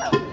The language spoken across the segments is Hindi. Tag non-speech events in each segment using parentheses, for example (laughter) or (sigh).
अरे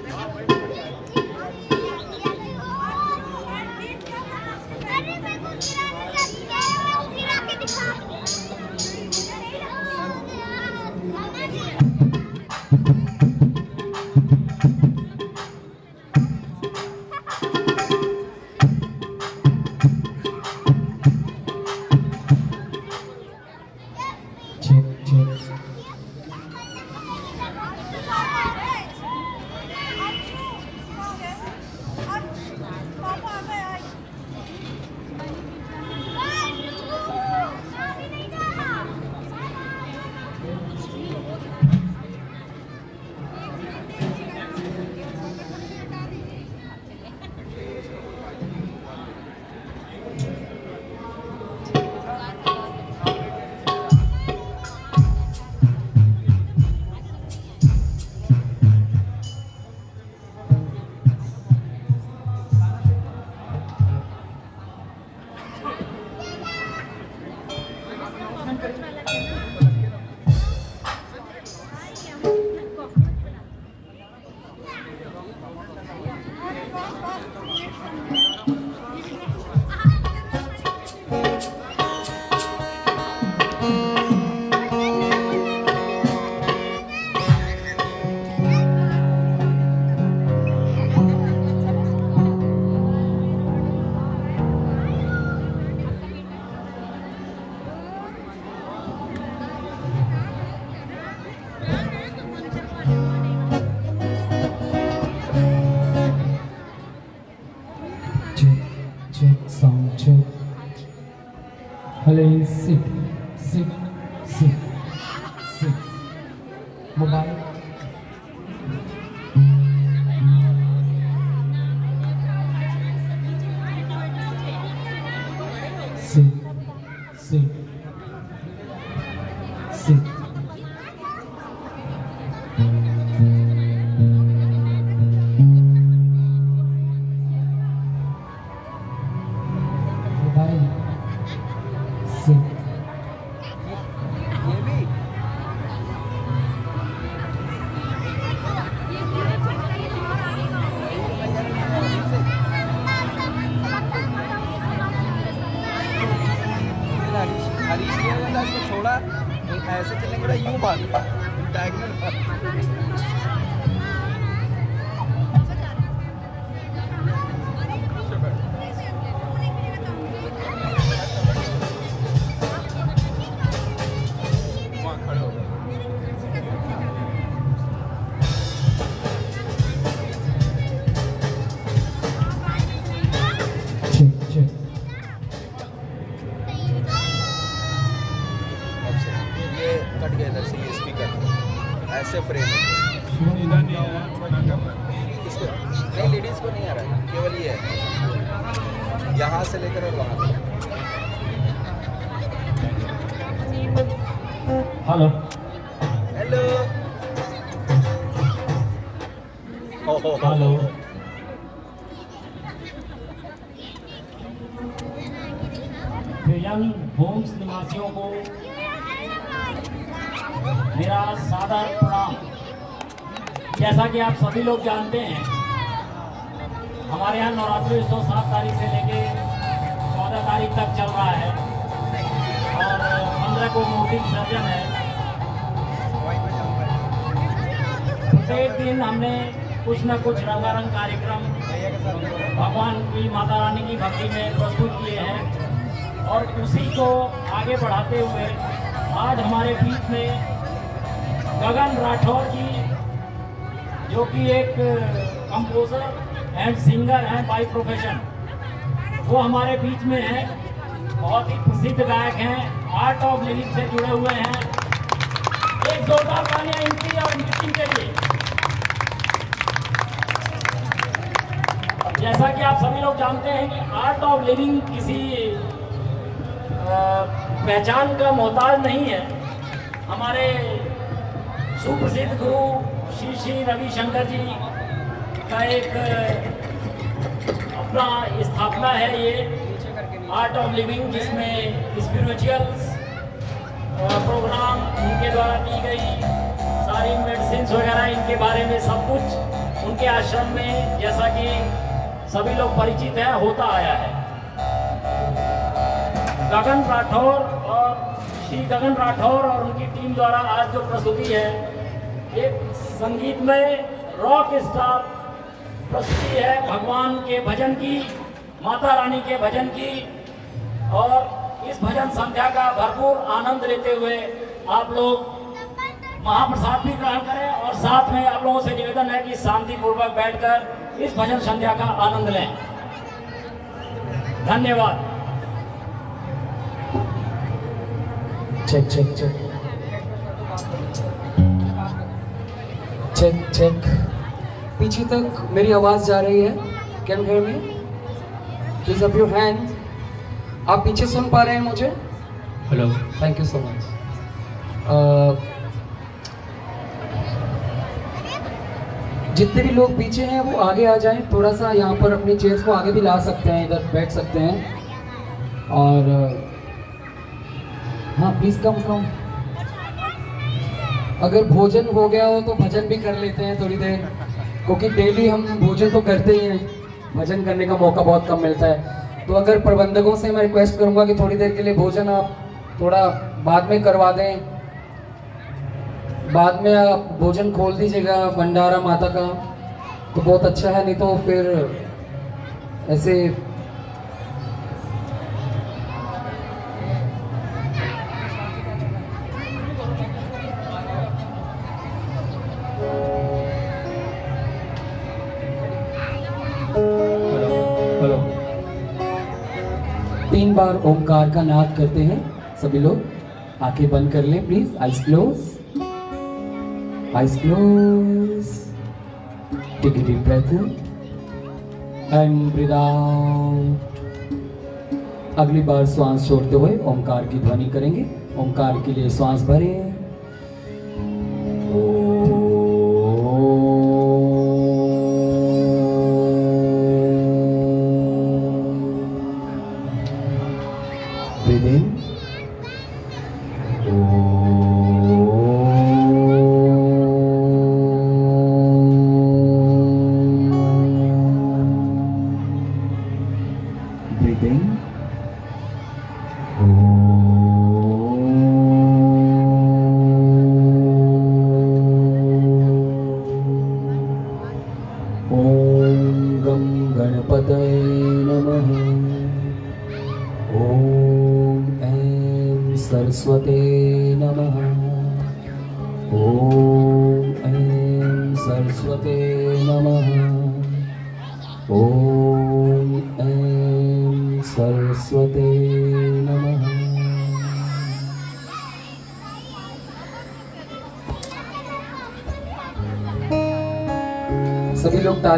मेरा सादर प्रणाम। जैसा कि आप सभी लोग जानते हैं, हमारे यहाँ नवरात्रि उत्सव सात तारीख से लेके चौदह तारीख तक चल रहा है और पंद्रह को मूर्ति विसर्जन है। प्रत्येक दिन हमने कुछ न कुछ रंगारंग कार्यक्रम भगवान की माता रानी की भक्ति में प्रस्तुत किए हैं और उसी को आगे बढ़ाते हुए आज हमारे बीच में गगन राठौर जी, जो कि एक कंपोजर एंड सिंगर हैं बाई प्रोफेशन वो हमारे बीच में हैं, बहुत ही प्रसिद्ध गायक हैं आर्ट ऑफ़ लिविंग से जुड़े हुए हैं। एक जोरदार तालियाँ इनकी और इनकी के लिए। जैसा कि आप सभी लोग जानते हैं कि आर्ट ऑफ़ लिविंग किसी पहचान का मोहताज नहीं है। हमारे सुप्रसिद्ध गुरु श्री श्री रविशंकर जी का एक अपना स्थापना है ये आर्ट ऑफ़ लिविंग जिसमें स्पिरिचुअल्स प्रोग्राम इनके द्वारा दी गई, सारी मेडिसिन वगैरह इनके बारे में सब कुछ उनके आश्रम में, जैसा कि सभी लोग परिचित हैं, होता आया है। गगन राठौर और श्री गगन राठौर और उनकी टीम द्वारा आज जो प्रस्तुति है एक संगीत में रॉक स्टार प्रस्तुति है भगवान के भजन की, माता रानी के भजन की। और इस भजन संध्या का भरपूर आनंद लेते हुए आप लोग महाप्रसाद भी ग्रहण करें और साथ में आप लोगों से निवेदन है कि शांति पूर्वक बैठकर इस भजन संध्या का आनंद लें। धन्यवाद। Check check check. Check check. पीछे तक मेरी आवाज़ जा रही है। Can hear me please up your hand आप पीछे सुन पा रहे हैं मुझे? Hello thank you so much जितने भी लोग पीछे हैं वो आगे आ जाएँ। थोड़ा सा यहाँ पर अपनी चेयर्स को आगे भी ला सकते हैं इधर बैठ सकते हैं। और हाँ प्लीज़ कम कम अगर भोजन हो गया हो तो भजन भी कर लेते हैं थोड़ी देर। क्योंकि डेली हम भोजन तो करते ही हैं। भजन करने का मौका बहुत कम मिलता है। तो अगर प्रबंधकों से मैं रिक्वेस्ट करूँगा कि थोड़ी देर के लिए भोजन आप थोड़ा बाद में करवा दें। बाद में आप भोजन खोल दीजिएगा भंडारा माता का। तो बहुत अच्छा है, नहीं तो फिर ऐसे तीन बार ओमकार का नाद करते हैं सभी लोग। आँखें बंद कर लें please eyes close eyes close take deep breath in and breathe अगली बार श्वास छोड़ते हुए ओमकार की ध्वनि करेंगे। ओमकार के लिए श्वास भरें। Breathe Oh.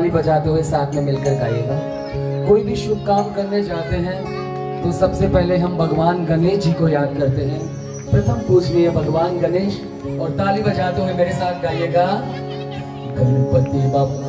ताली बजाते हुए साथ में मिलकर गाइएगा। कोई भी शुभ काम करने जाते हैं तो सबसे पहले हम भगवान गणेश जी को याद करते हैं। प्रथम पूजनीय भगवान गणेश, और ताली बजाते हुए मेरे साथ गाइएगा, गणपति बप्पा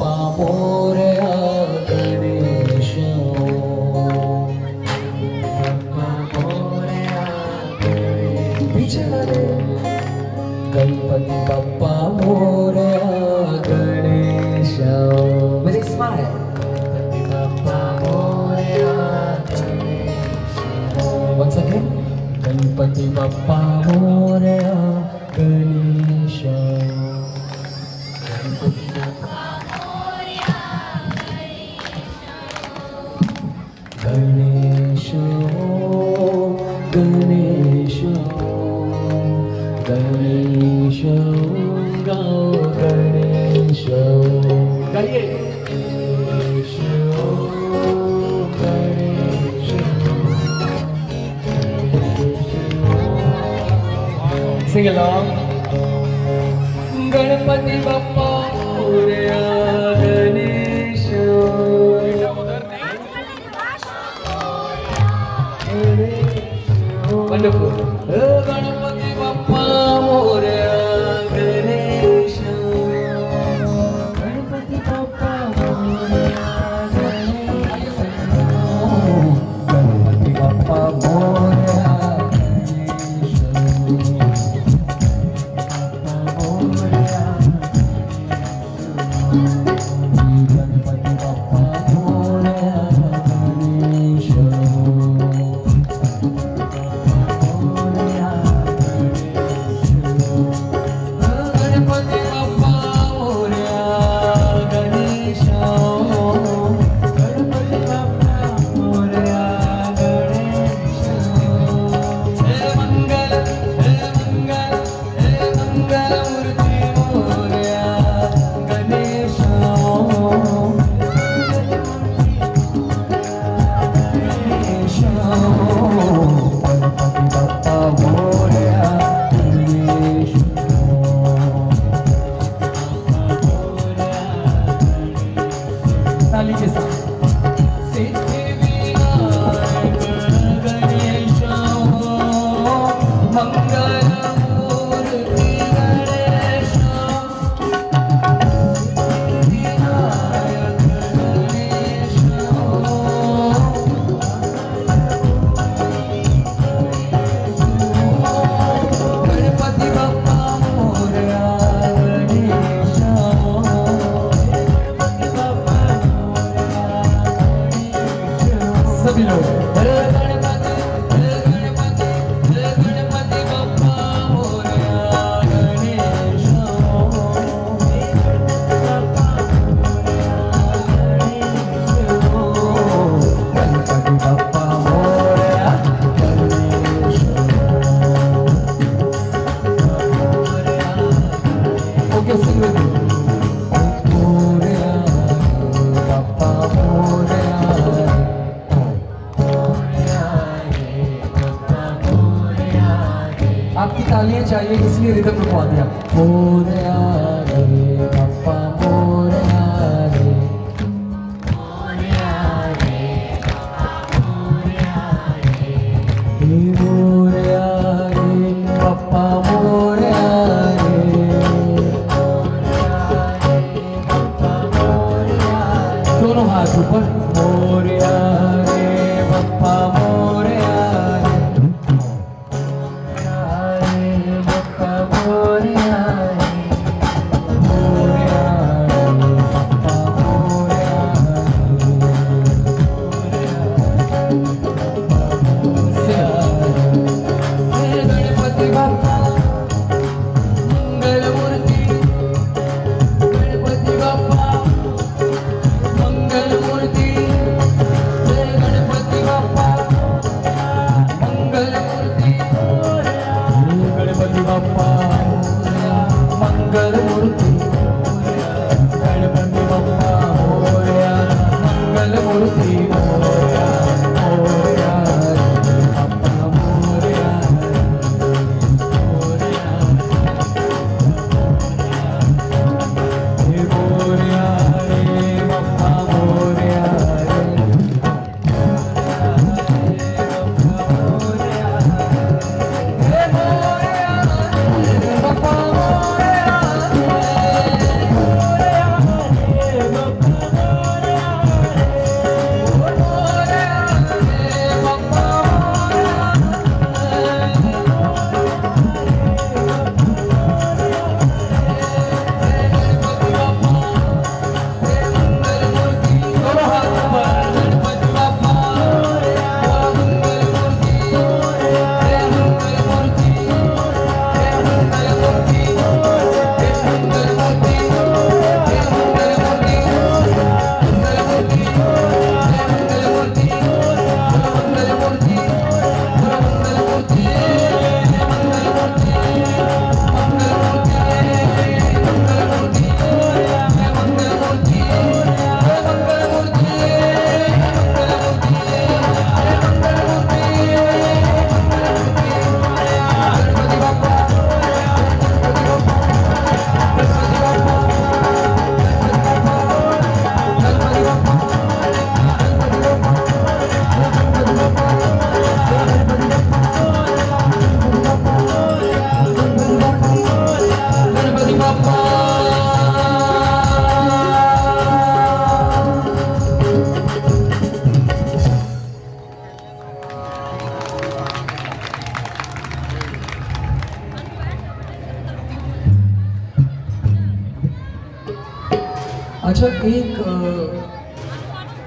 अच्छा एक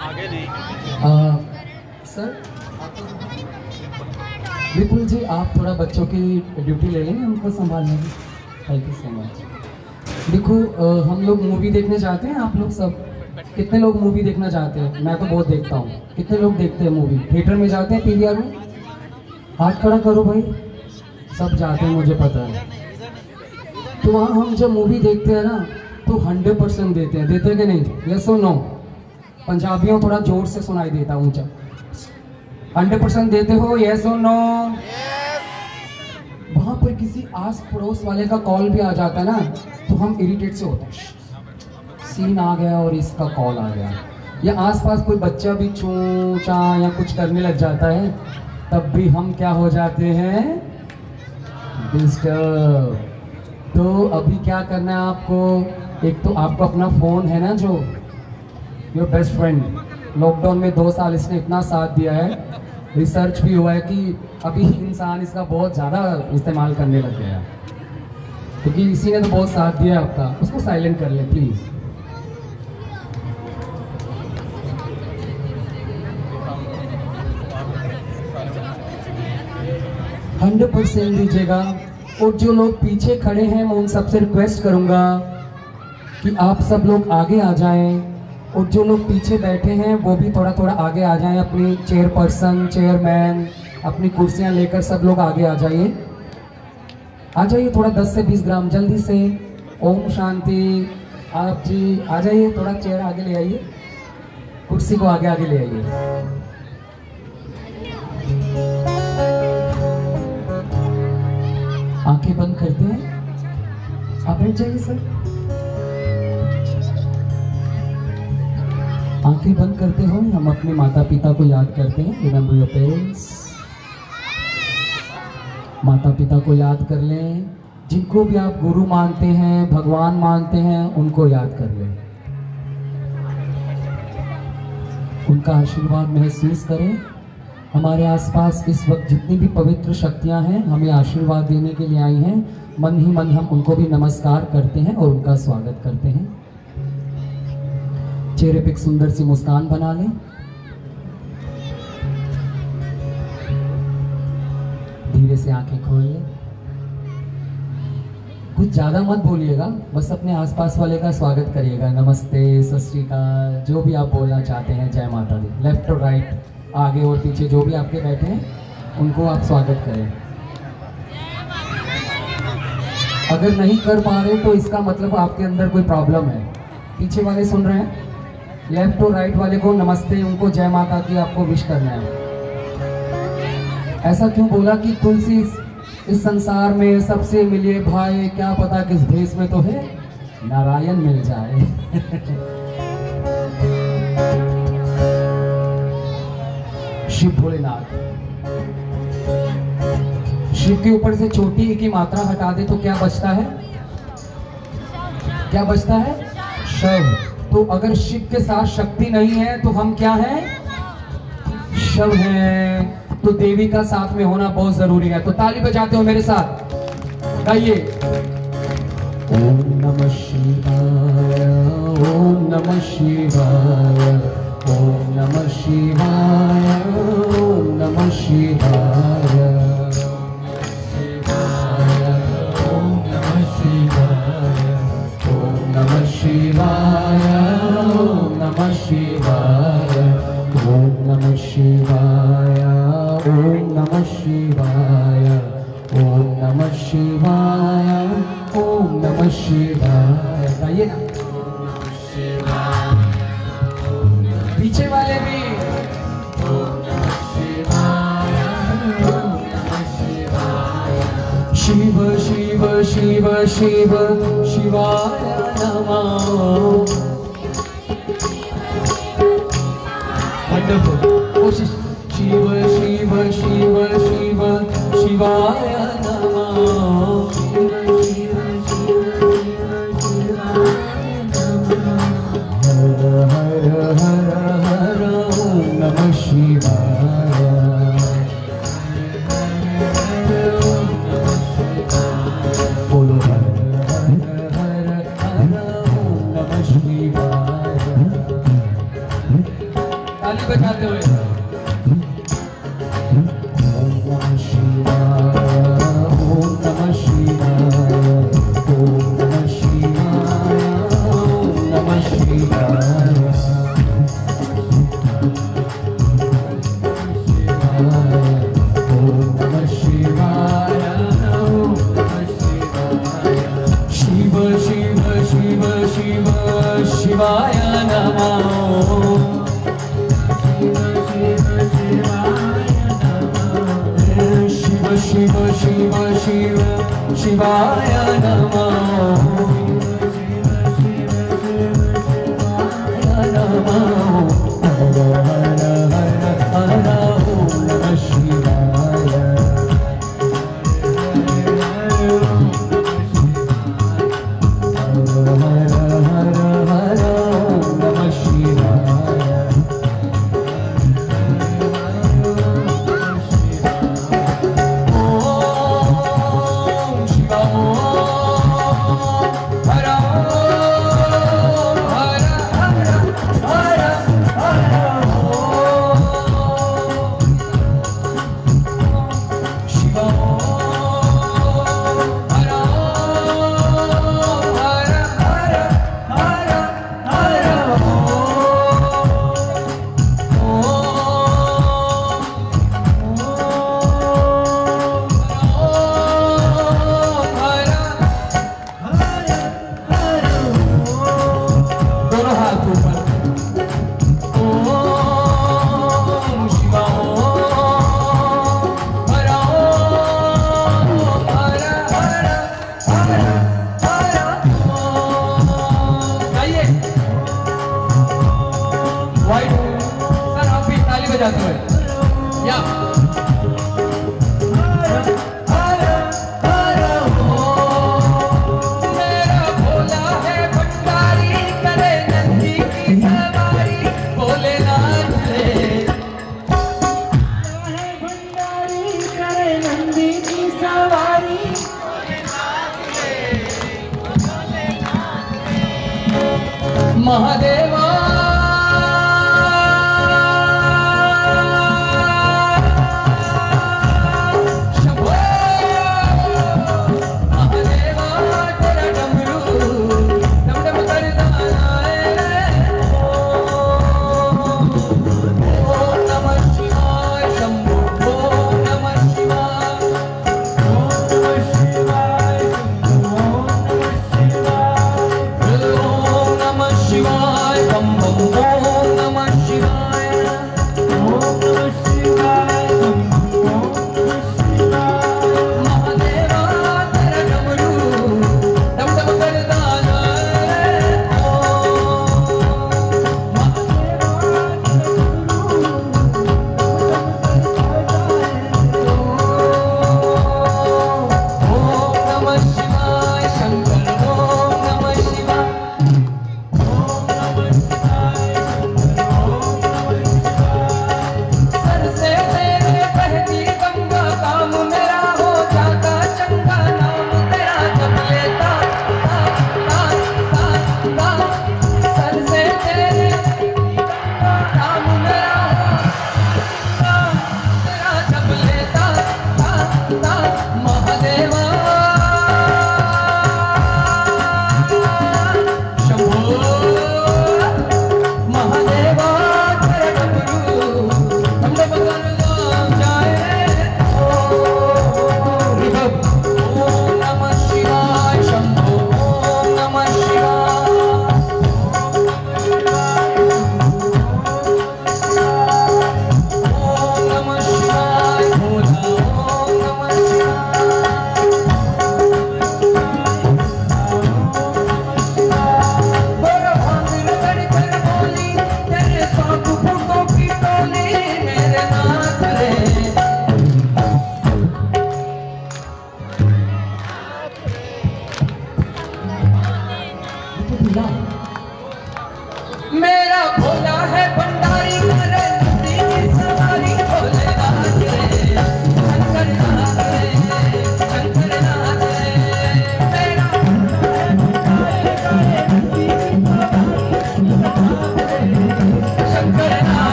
आगे नहीं। सर विपुल जी आप थोड़ा बच्चों की ड्यूटी ले लेंगे उनको संभालने की? थैंक यू सो मच देखो हम लोग मूवी देखने जाते हैं आप लोग सब। कितने लोग मूवी देखना चाहते हैं? मैं तो बहुत देखता हूँ। कितने लोग देखते हैं मूवी थिएटर में जाते हैं पीवीआर में? हाथ खड़ा करो भाई। सब जाते हैं मुझे पता है। तो वहाँ हम जब मूवी देखते हैं ना तो हंड्रेड परसेंट देते हैं। देते कि नहीं? यस और नो पंजाबियों थोड़ा ज़ोर से सुनाई देता ऊँचा। हंड्रेड परसेंट देते हो? यस और नो वहाँ पर किसी आस पड़ोस वाले का कॉल भी आ जाता है ना तो हम इरिटेट से होते हैं। सीन आ गया और इसका कॉल आ गया। या आसपास कोई बच्चा भी चू चा या कुछ करने लग जाता है तब भी हम क्या हो जाते हैं? डिस्टर्ब तो अभी क्या करना है आपको? एक तो आपको अपना फ़ोन है ना जो? योर बेस्ट फ्रेंड लॉकडाउन में दो साल इसने इतना साथ दिया है। रिसर्च भी हुआ है कि अभी इंसान इसका बहुत ज़्यादा इस्तेमाल करने लग गया क्योंकि इसी ने तो बहुत साथ दिया है आपका। उसको साइलेंट कर ले प्लीज़ हंड्रेड परसेंट दीजिएगा। और जो लोग पीछे खड़े हैं, मैं उन सबसे रिक्वेस्ट करूँगा। कि आप सब लोग आगे आ जाएँ और जो लोग पीछे बैठे हैं, वो भी थोड़ा थोड़ा आगे आ जाएँ। अपनी चेयरपर्सन चेयरमैन अपनी कुर्सियाँ लेकर सब लोग आगे आ जाइए। आ जाइए थोड़ा 10 से 20 ग्राम, जल्दी से। ओम शांति। आप जी, आ जाइए, थोड़ा चेयर आगे ले आइए। कुर्सी को आगे आगे ले आइए। आँखें बंद करते हैं। आप बैठ जाइए, सर। आँखें बंद करते हो, हम अपने माता पिता को याद करते हैं। रिमेंबर योर पेरेंट्स माता पिता को याद कर लें। जिनको भी आप गुरु मानते हैं, भगवान मानते हैं, उनको याद कर लें। उनका आशीर्वाद महसूस करें। हमारे आसपास इस वक्त जितनी भी पवित्र शक्तियाँ हैं, हमें आशीर्वाद देने के लिए आई हैं। मन ही मन हम उनको भी नमस्कार करते हैं और उनका स्वागत करते हैं। चेहरे पे एक सुंदर सी मुस्कान बना लें। धीरे से आँखें खोल लें। कुछ ज़्यादा मत बोलिएगा, बस अपने आसपास वाले का स्वागत करिएगा। नमस्ते, सत जो भी आप बोलना चाहते हैं, जय माता दी। लेफ़्ट और राइट आगे और पीछे जो भी आपके बैठे हैं, उनको आप स्वागत करें। अगर नहीं कर पा रहे तो इसका मतलब आपके अंदर कोई प्रॉब्लम है। पीछे वाले सुन रहे हैं? लेफ़्ट और राइट वाले को नमस्ते उनको जय माता की आपको विश करना है। ऐसा क्यों बोला कि तुलसी इस, संसार में सबसे मिले भाई क्या पता किस भेष में तो है? नारायण मिल जाए। (laughs) शिव भोलेनाथ। शिव के ऊपर से छोटी की मात्रा हटा दे तो क्या बचता है? क्या बचता है? शव। तो अगर शिव के साथ शक्ति नहीं है तो हम क्या हैं? शव हैं। तो देवी का साथ में होना बहुत ज़रूरी है। तो ताली बजाते हो मेरे साथ। गाइए। ओम नमः शिवाय, ओम नमः शिवाय, ओम नमः शिवाय, ओम नमः शिवाय। शिव शिवाय शिवा शिव शिव शिव शिव शिवा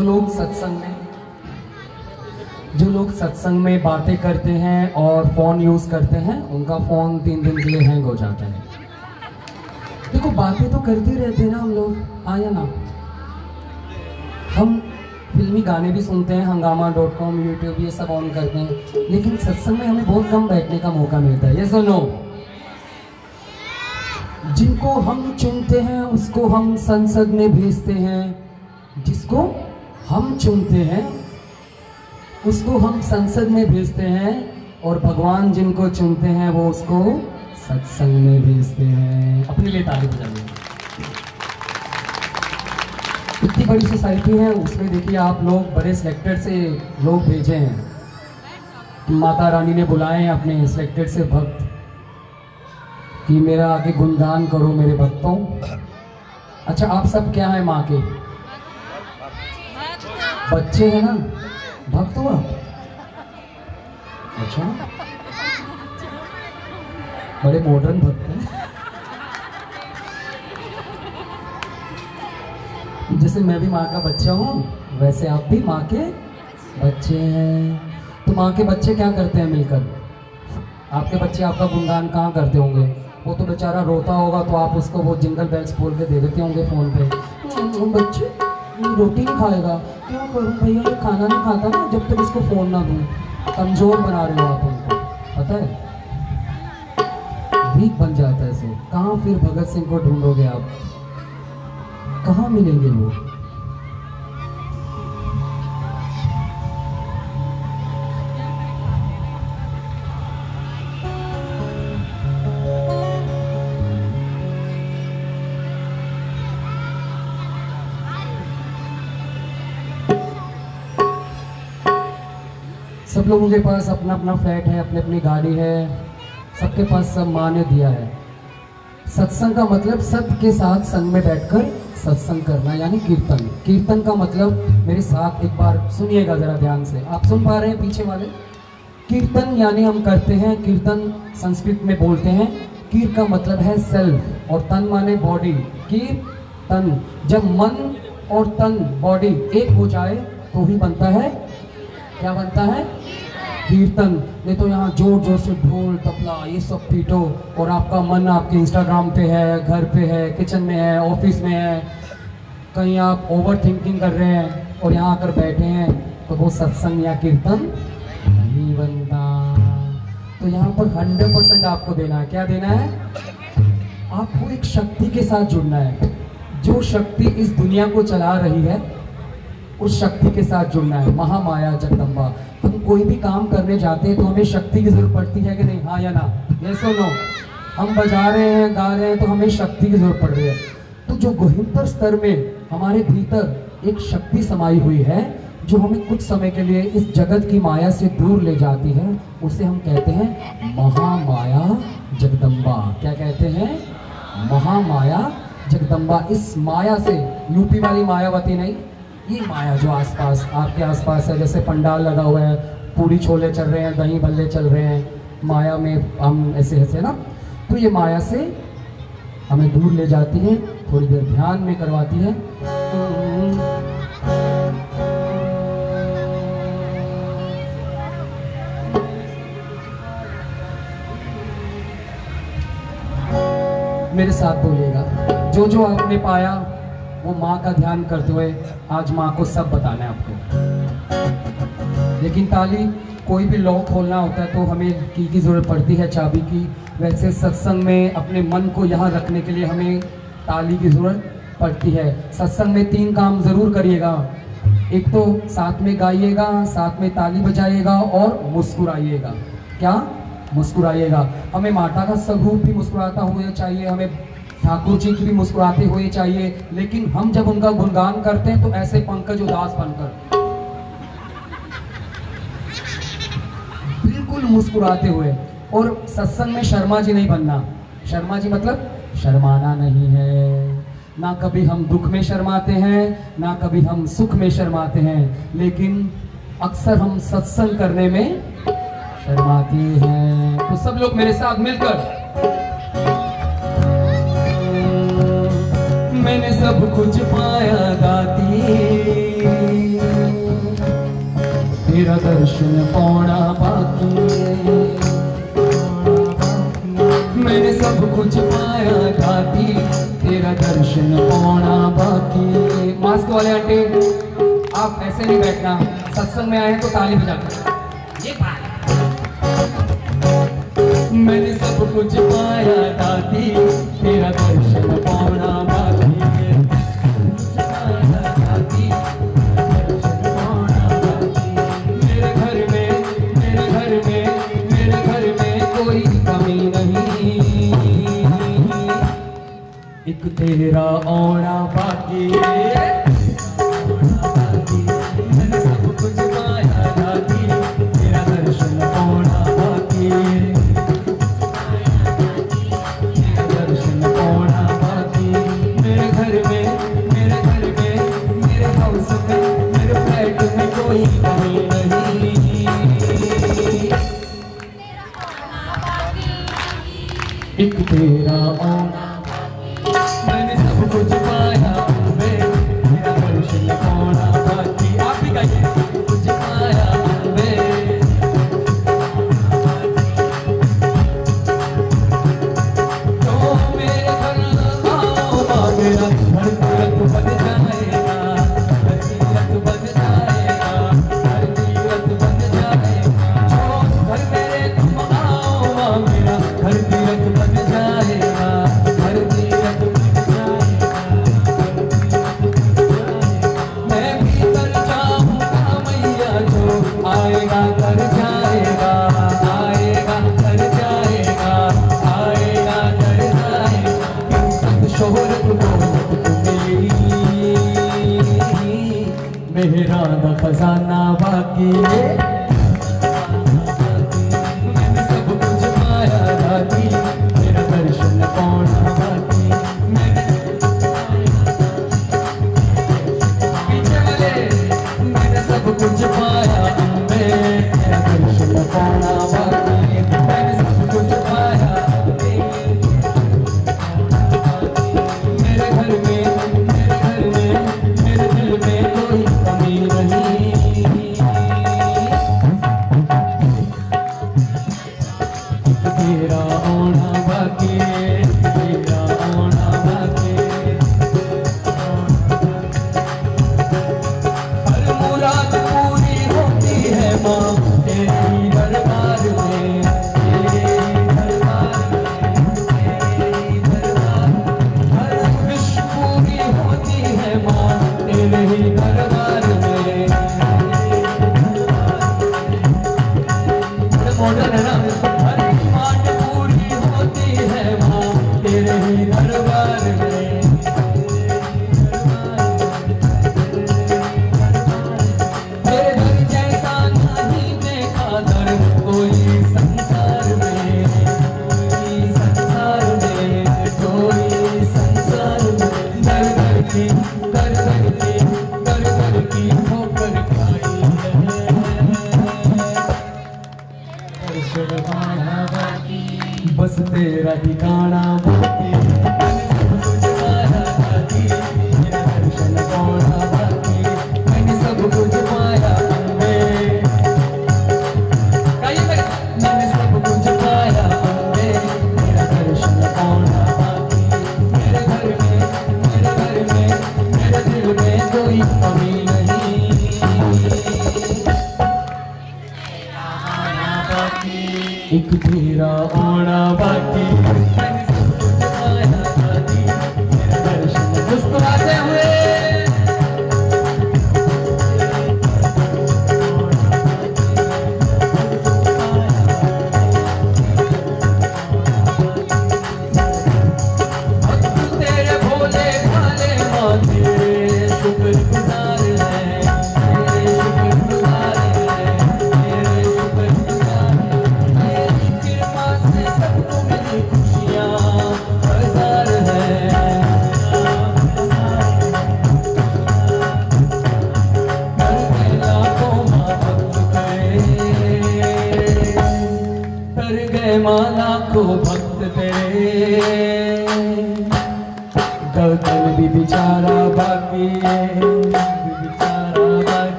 जो लोग सत्संग में, जो लोग सत्संग में बातें करते हैं और फ़ोन यूज़ करते हैं, उनका फ़ोन तीन दिन के लिए हैंग हो जाता है। देखो, बातें तो करते रहते हैं ना हम लोग। आया ना। हम फिल्मी गाने भी सुनते हैं, हंगामा डॉट कॉम यूट्यूब ये सब ऑन करते हैं। लेकिन सत्संग में हमें बहुत कम बैठने का मौका मिलता है। ये सुनो जिनको हम चुनते हैं, उसको हम संसद में भेजते हैं। जिसको हम चुनते हैं, उसको हम संसद में भेजते हैं और भगवान जिनको चुनते हैं वो उसको सत्संग में भेजते हैं। अपने लिए ताली बजाइए। इतनी बड़ी सोसाइटी है, उसमें देखिए आप लोग बड़े सिलेक्टेड से लोग भेजे हैं। माता रानी ने बुलाए हैं अपने सिलेक्टेड से भक्त कि मेरा आगे गुणगान करो मेरे भक्तों। अच्छा आप सब क्या है माँ के? बच्चे हैं ना भक्त हो आप अच्छा। बड़े मॉडर्न भक्त हैं। जैसे मैं भी माँ का बच्चा हूँ वैसे आप भी माँ के बच्चे हैं। तो माँ के बच्चे क्या करते हैं मिलकर? आपके बच्चे आपका गुणगान कहाँ करते होंगे? वो तो बेचारा रोता होगा तो आप उसको वो जिंगल बेल्स बोल के दे देते होंगे फ़ोन पे। "हम्म, बच्चे रोटी नहीं खाएगा। क्या करूँ भैया ये खाना नहीं खाता ना जब तक इसको फ़ोन ना दूँ। कमज़ोर बना रहे हो आप उनको। पता है? वीक बन जाता है इसे कहाँ फिर भगत सिंह को ढूंढोगे आप? कहाँ मिलेंगे वो? लोगों के पास अपना अपना फ्लैट है, अपनी अपनी गाड़ी है, सबके पास सब माँ ने दिया है। सत्संग का मतलब सत्य के साथ संग में बैठकर सत्संग करना, यानी कीर्तन। कीर्तन का मतलब मेरे साथ एक बार सुनिएगा जरा ध्यान से। आप सुन पा रहे हैं पीछे वाले? कीर्तन यानी हम करते हैं, कीर्तन संस्कृत में बोलते हैं। कीर का मतलब है सेल्फ और तन माने बॉडी कीर, तन, जब मन और तन बॉडी एक हो जाए तो ही बनता है क्या बनता है? कीर्तन। नहीं तो यहाँ ज़ोर ज़ोर से ढोल, तबला, ये सब पीटो और आपका मन आपके इंस्टाग्राम पे है, घर पे है किचन में है ऑफ़िस में है, कहीं आप ओवर थिंकिंग कर रहे हैं और यहाँ आकर बैठे हैं तो वो सत्संग या कीर्तन नहीं बनता। तो यहाँ पर हंड्रेड परसेंट आपको देना है। क्या देना है? आपको एक शक्ति के साथ जुड़ना है। जो शक्ति इस दुनिया को चला रही है उस शक्ति के साथ जुड़ना है। महामाया, जगदम्बा। हम कोई भी काम करने जाते हैं तो हमें शक्ति की ज़रूरत पड़ती है कि नहीं? हाँ या ना? ये सुनो हम बजा रहे हैं, गा रहे हैं तो हमें शक्ति की ज़रूरत पड़ रही है। तो जो गहनतर स्तर में हमारे भीतर एक शक्ति समाई हुई है, जो हमें कुछ समय के लिए इस जगत की माया से दूर ले जाती है, उसे हम कहते हैं महामाया, जगदम्बा। क्या कहते हैं? महामाया, जगदम्बा। इस माया से, यूपी वाली मायावती नहीं ये माया जो आसपास, आपके आसपास है, जैसे पंडाल लगा हुआ है, पूरी छोले चल रहे हैं, दही बल्ले चल रहे हैं, माया में हम ऐसे ऐसे ना? तो ये माया से हमें दूर ले जाती है, थोड़ी देर ध्यान में करवाती है। मेरे साथ बोलिएगा, जो जो आपने पाया वो माँ का ध्यान करते हुए आज माँ को सब बताना है आपको। लेकिन ताली कोई भी लॉक खोलना होता है तो हमें की की ज़रूरत पड़ती है चाबी की। वैसे सत्संग में अपने मन को यहाँ रखने के लिए हमें ताली की ज़रूरत पड़ती है। सत्संग में तीन काम ज़रूर करिएगा। एक तो साथ में गाइएगा, साथ में ताली बजाइएगा और मुस्कुराइएगा। क्या? मुस्कुराइएगा। हमें माता का स्वरूप भी मुस्कुराता हुआ चाहिए, हमें ठाकुर जी की भी मुस्कुराते हुए चाहिए, लेकिन हम जब उनका गुणगान करते हैं तो ऐसे पंकज उदास बनकर। बिल्कुल मुस्कुराते हुए। और सत्संग में शर्मा जी नहीं बनना। शर्मा जी मतलब शर्माना नहीं है। ना कभी हम दुख में शर्माते हैं, ना कभी हम सुख में शर्माते हैं, लेकिन अक्सर हम सत्संग करने में शर्माते हैं। तो सब लोग मेरे साथ मिलकर मैंने सब कुछ पाया गाती। तेरा दर्शन पाना बाकी। मैंने सब कुछ पाया गाती। तेरा दर्शन पाना बाकी। मास्क वाले आंटी, आप ऐसे नहीं बैठना। सत्संग में आए तो ताली बजा ये मैंने सब कुछ पाया दादी तेरा दर्शन पाना में कोई कमी नहीं एक तेरा आना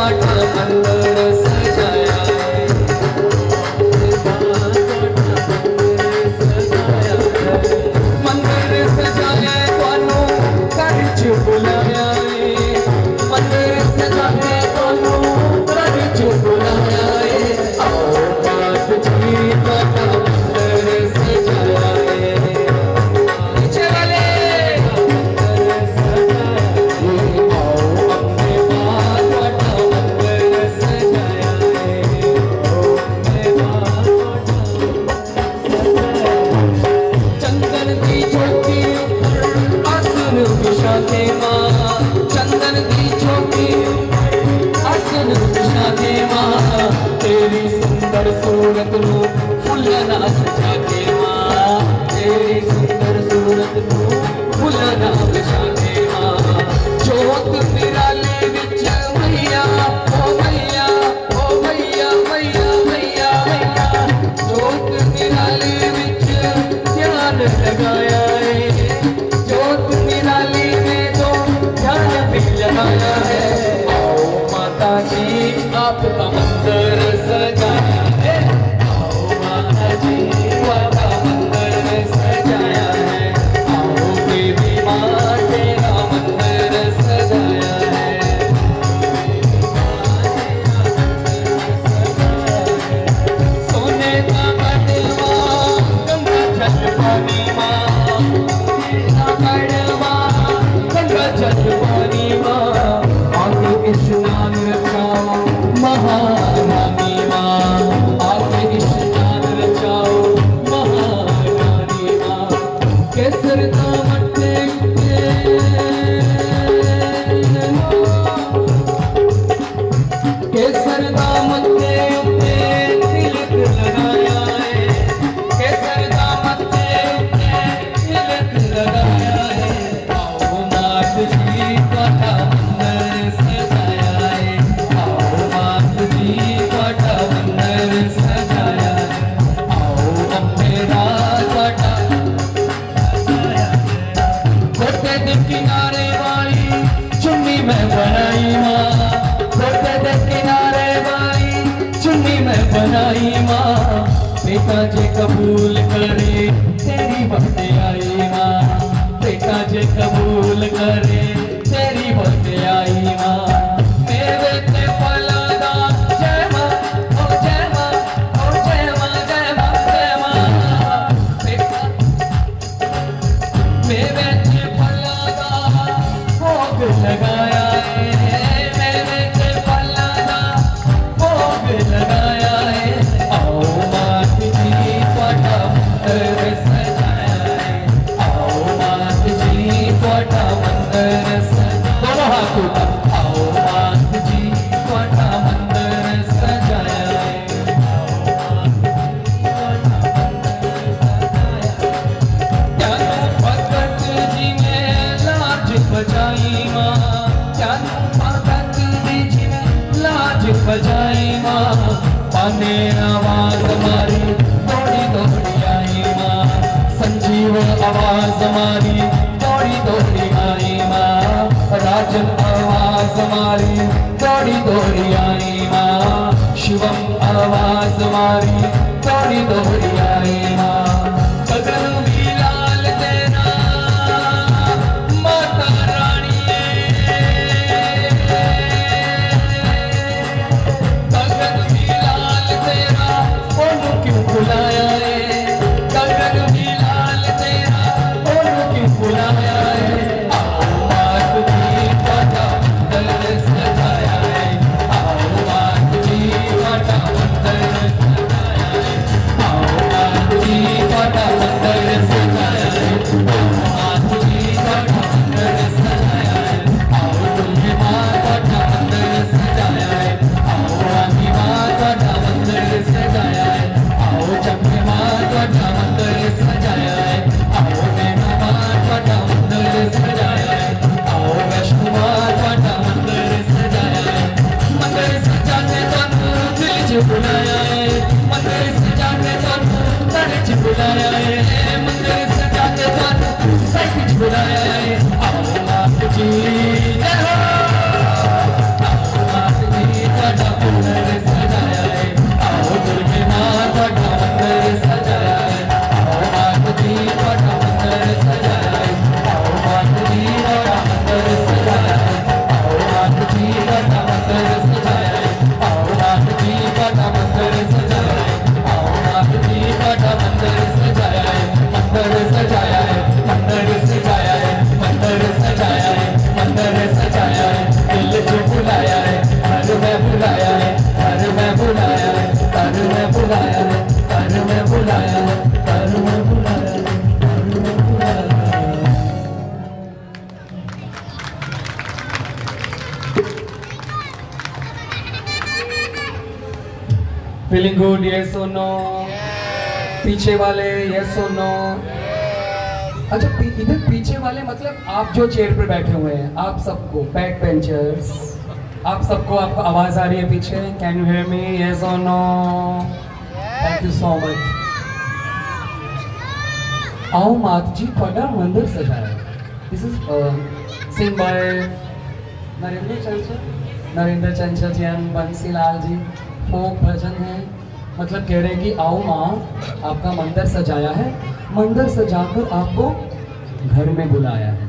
माँ पाटा मंदिर आवाज़ मारी दौड़ी दौड़ी आई माँ। राजन आवाज़ मारी दौड़ी दौड़ी आई माँ। शिवम आवाज़ मारी दौड़ी दौड़ी आई माँ। फीलिंग गुड ये सुनो पीछे वाले ये सुनो नो अच्छा इधर पीछे वाले मतलब आप जो चेयर पर बैठे हुए हैं, आप सबको, बैक बेंचर्स, आप सबको, आपको आवाज़ आ रही है पीछे? कैन यू हेयर मी ये और no thank you so much आओ मात जी पड़ा मंदिर सजाया this is sing by Narendra Chanchal Narendra Chanchal ji and Bansi Lal ji. मतलब कह रहे हैं कि आओ माँ आपका मंदिर सजाया है। मंदिर सजाकर आपको घर में बुलाया है।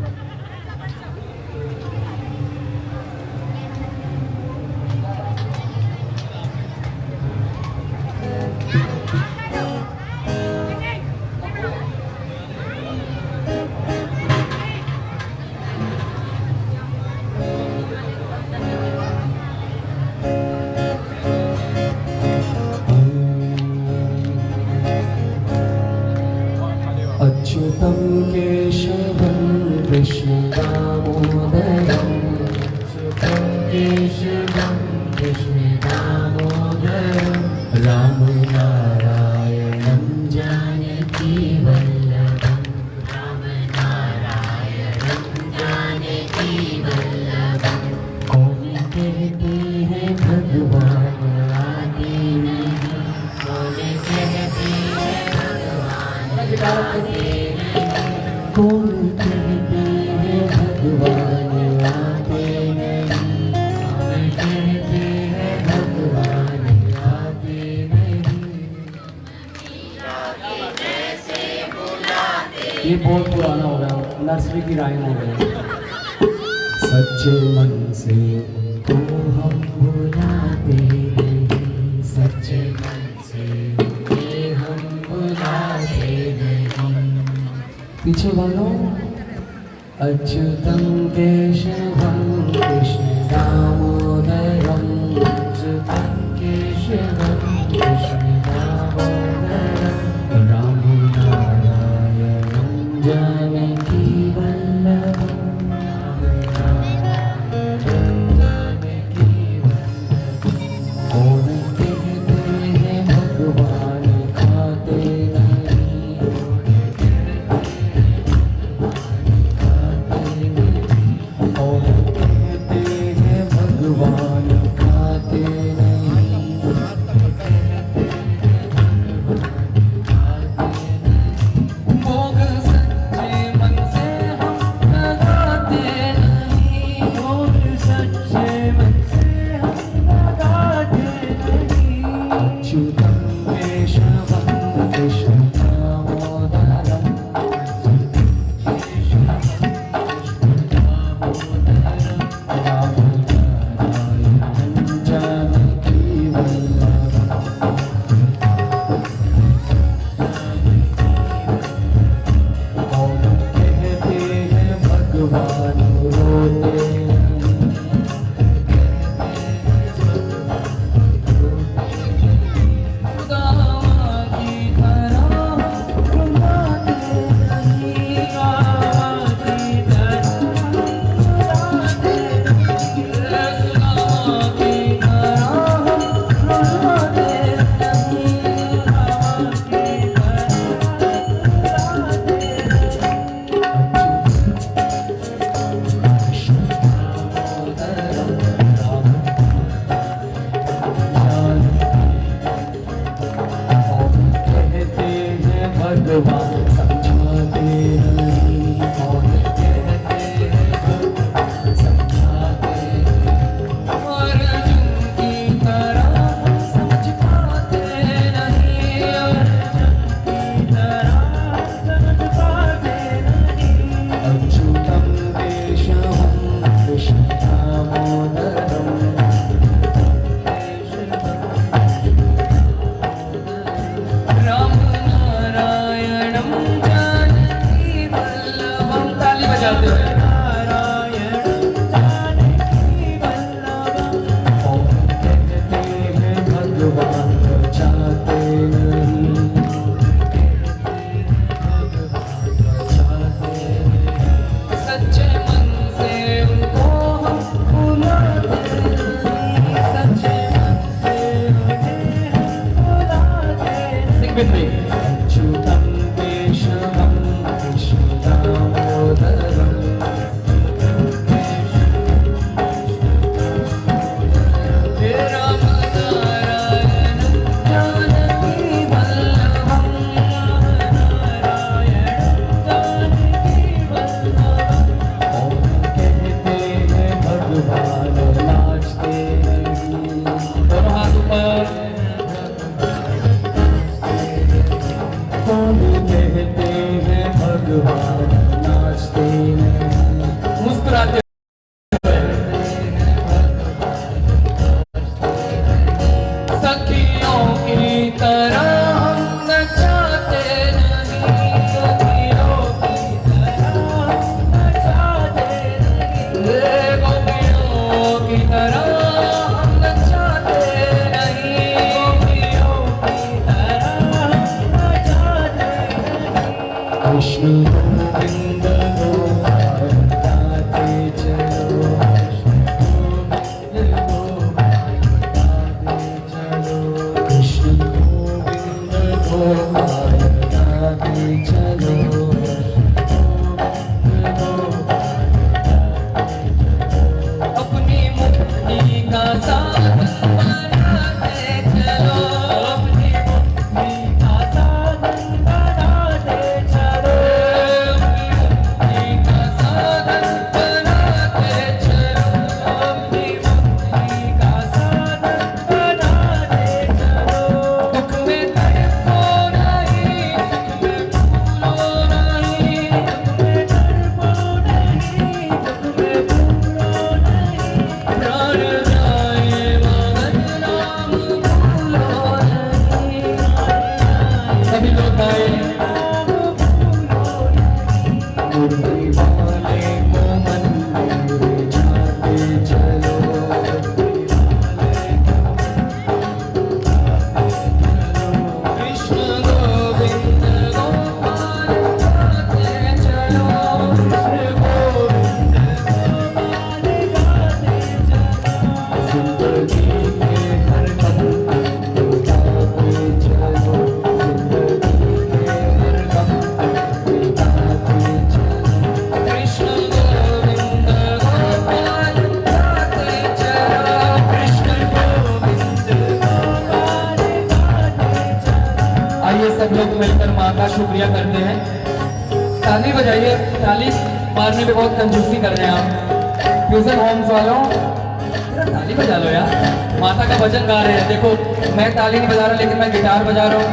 ये बहुत पुराना हो गया नर्सरी की राइम हो। गया सच्चे मन से To. शुक्रिया करते हैं। ताली बजाइए, ताली मारने पे बहुत कंजूसी कर रहे हैं आप। ट्यूशन होम्स वालों ताली बजा लो यार। माता का भजन गा रहे हैं। देखो, मैं ताली नहीं बजा रहा, लेकिन मैं गिटार बजा रहा हूँ।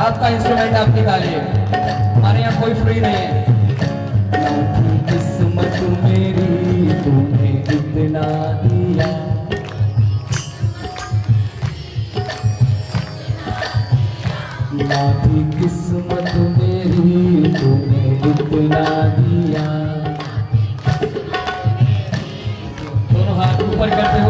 आपका इंस्ट्रूमेंट आपकी ताली है हमारे यहाँ कोई फ्री नहीं है। किस्मत मेरी किस ऊपर करते हुए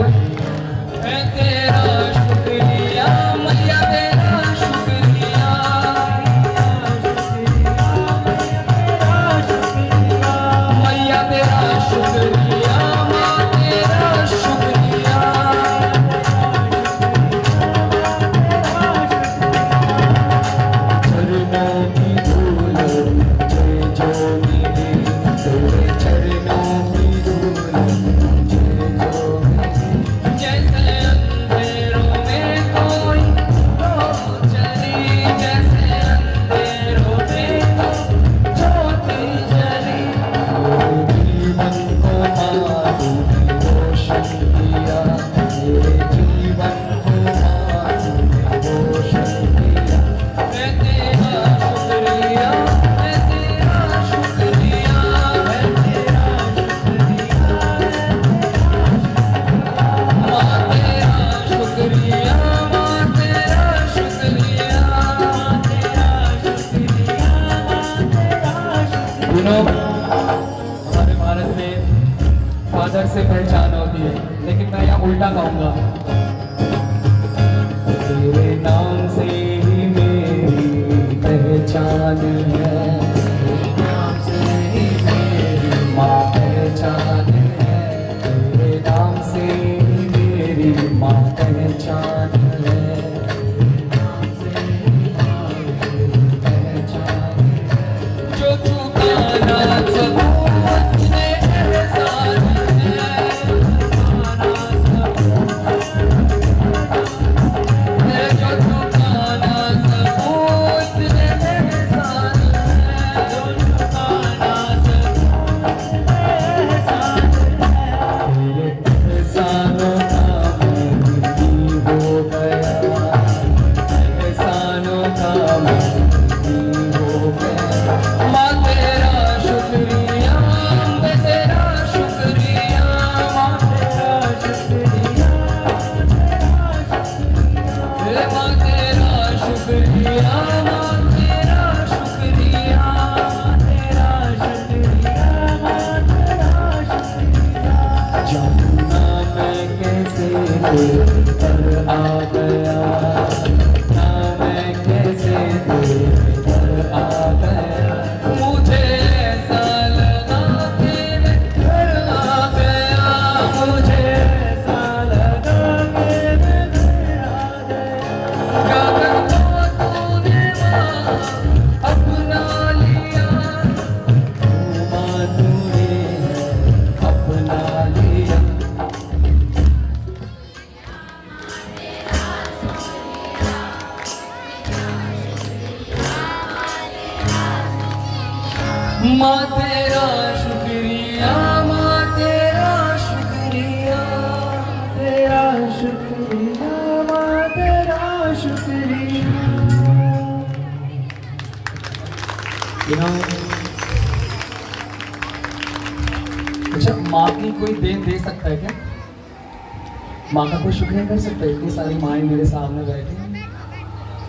सारी माएँ मेरे सामने बैठी।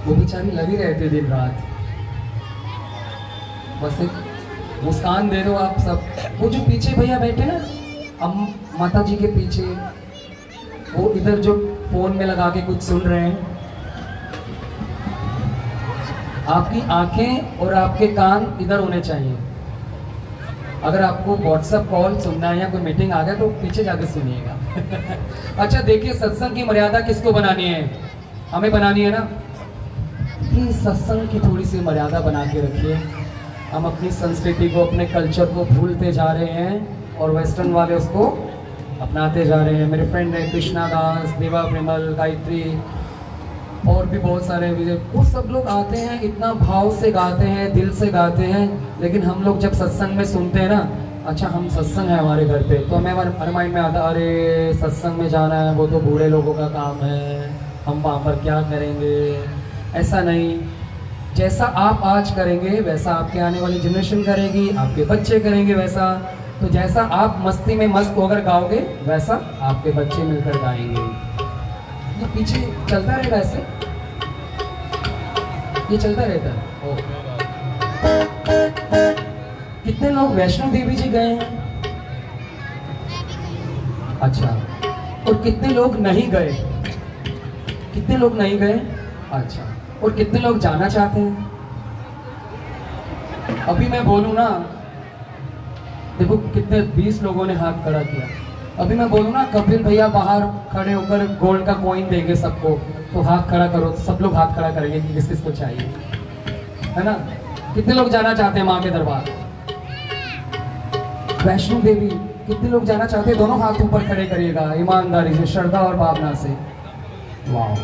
वो बेचारी लगी रहती दिन रात। बस एक मुस्कान दे दो आप सब। वो जो पीछे भैया बैठे ना, हम माता जी के पीछे, वो इधर जो फ़ोन में लगा के कुछ सुन रहे हैं। आपकी आँखें और आपके कान इधर होने चाहिए। अगर आपको व्हाट्सएप कॉल सुनना है या कोई मीटिंग आ गया तो पीछे जाके सुनिएगा। (laughs) अच्छा देखिए, सत्संग की मर्यादा किसको बनानी है? हमें बनानी है ना? प्लीज़, सत्संग की थोड़ी सी मर्यादा बना के रखिए। हम अपनी संस्कृति को, अपने कल्चर को भूलते जा रहे हैं और वेस्टर्न वाले उसको अपनाते जा रहे हैं। मेरे फ्रेंड है, कृष्णा दास, देवा प्रेमल, गायत्री, और भी बहुत सारे विजय, वो सब लोग आते हैं, इतना भाव से गाते हैं, दिल से गाते हैं, लेकिन हम लोग जब सत्संग में सुनते हैं ना अच्छा हम सत्संग है हमारे घर पे। तो हमें हमारे माइंड में आता, अरे, सत्संग में जाना है, वो तो बूढ़े लोगों का काम है। हम वहाँ पर क्या करेंगे? ऐसा नहीं। जैसा आप आज करेंगे, वैसा आपके आने वाली जनरेशन करेगी, आपके बच्चे करेंगे वैसा। तो जैसा आप मस्ती में मस्त होकर गाओगे, वैसा आपके बच्चे मिलकर गाएँगे। ये पीछे चलता रहेगा ऐसे? ये चलता रहता है। कितने लोग वैष्णो देवी जी गए हैं? अच्छा और कितने लोग नहीं गए? कितने लोग नहीं गए? अच्छा और कितने लोग जाना चाहते हैं? अभी मैं बोलूँ ना, देखो कितने बीस लोगों ने हाथ खड़ा किया। अभी मैं बोलूँ ना, कपिल भैया बाहर खड़े होकर गोल्ड का कॉइन देंगे सबको तो हाथ खड़ा करो, सब लोग हाथ खड़ा करेंगे कि किस किस को चाहिए। है ना? कितने लोग जाना चाहते हैं माँ के दरबार? वैष्णो देवी, कितने लोग जाना चाहते हैं? दोनों हाथ ऊपर खड़े करिएगा, ईमानदारी से, श्रद्धा और भावना से। वाह।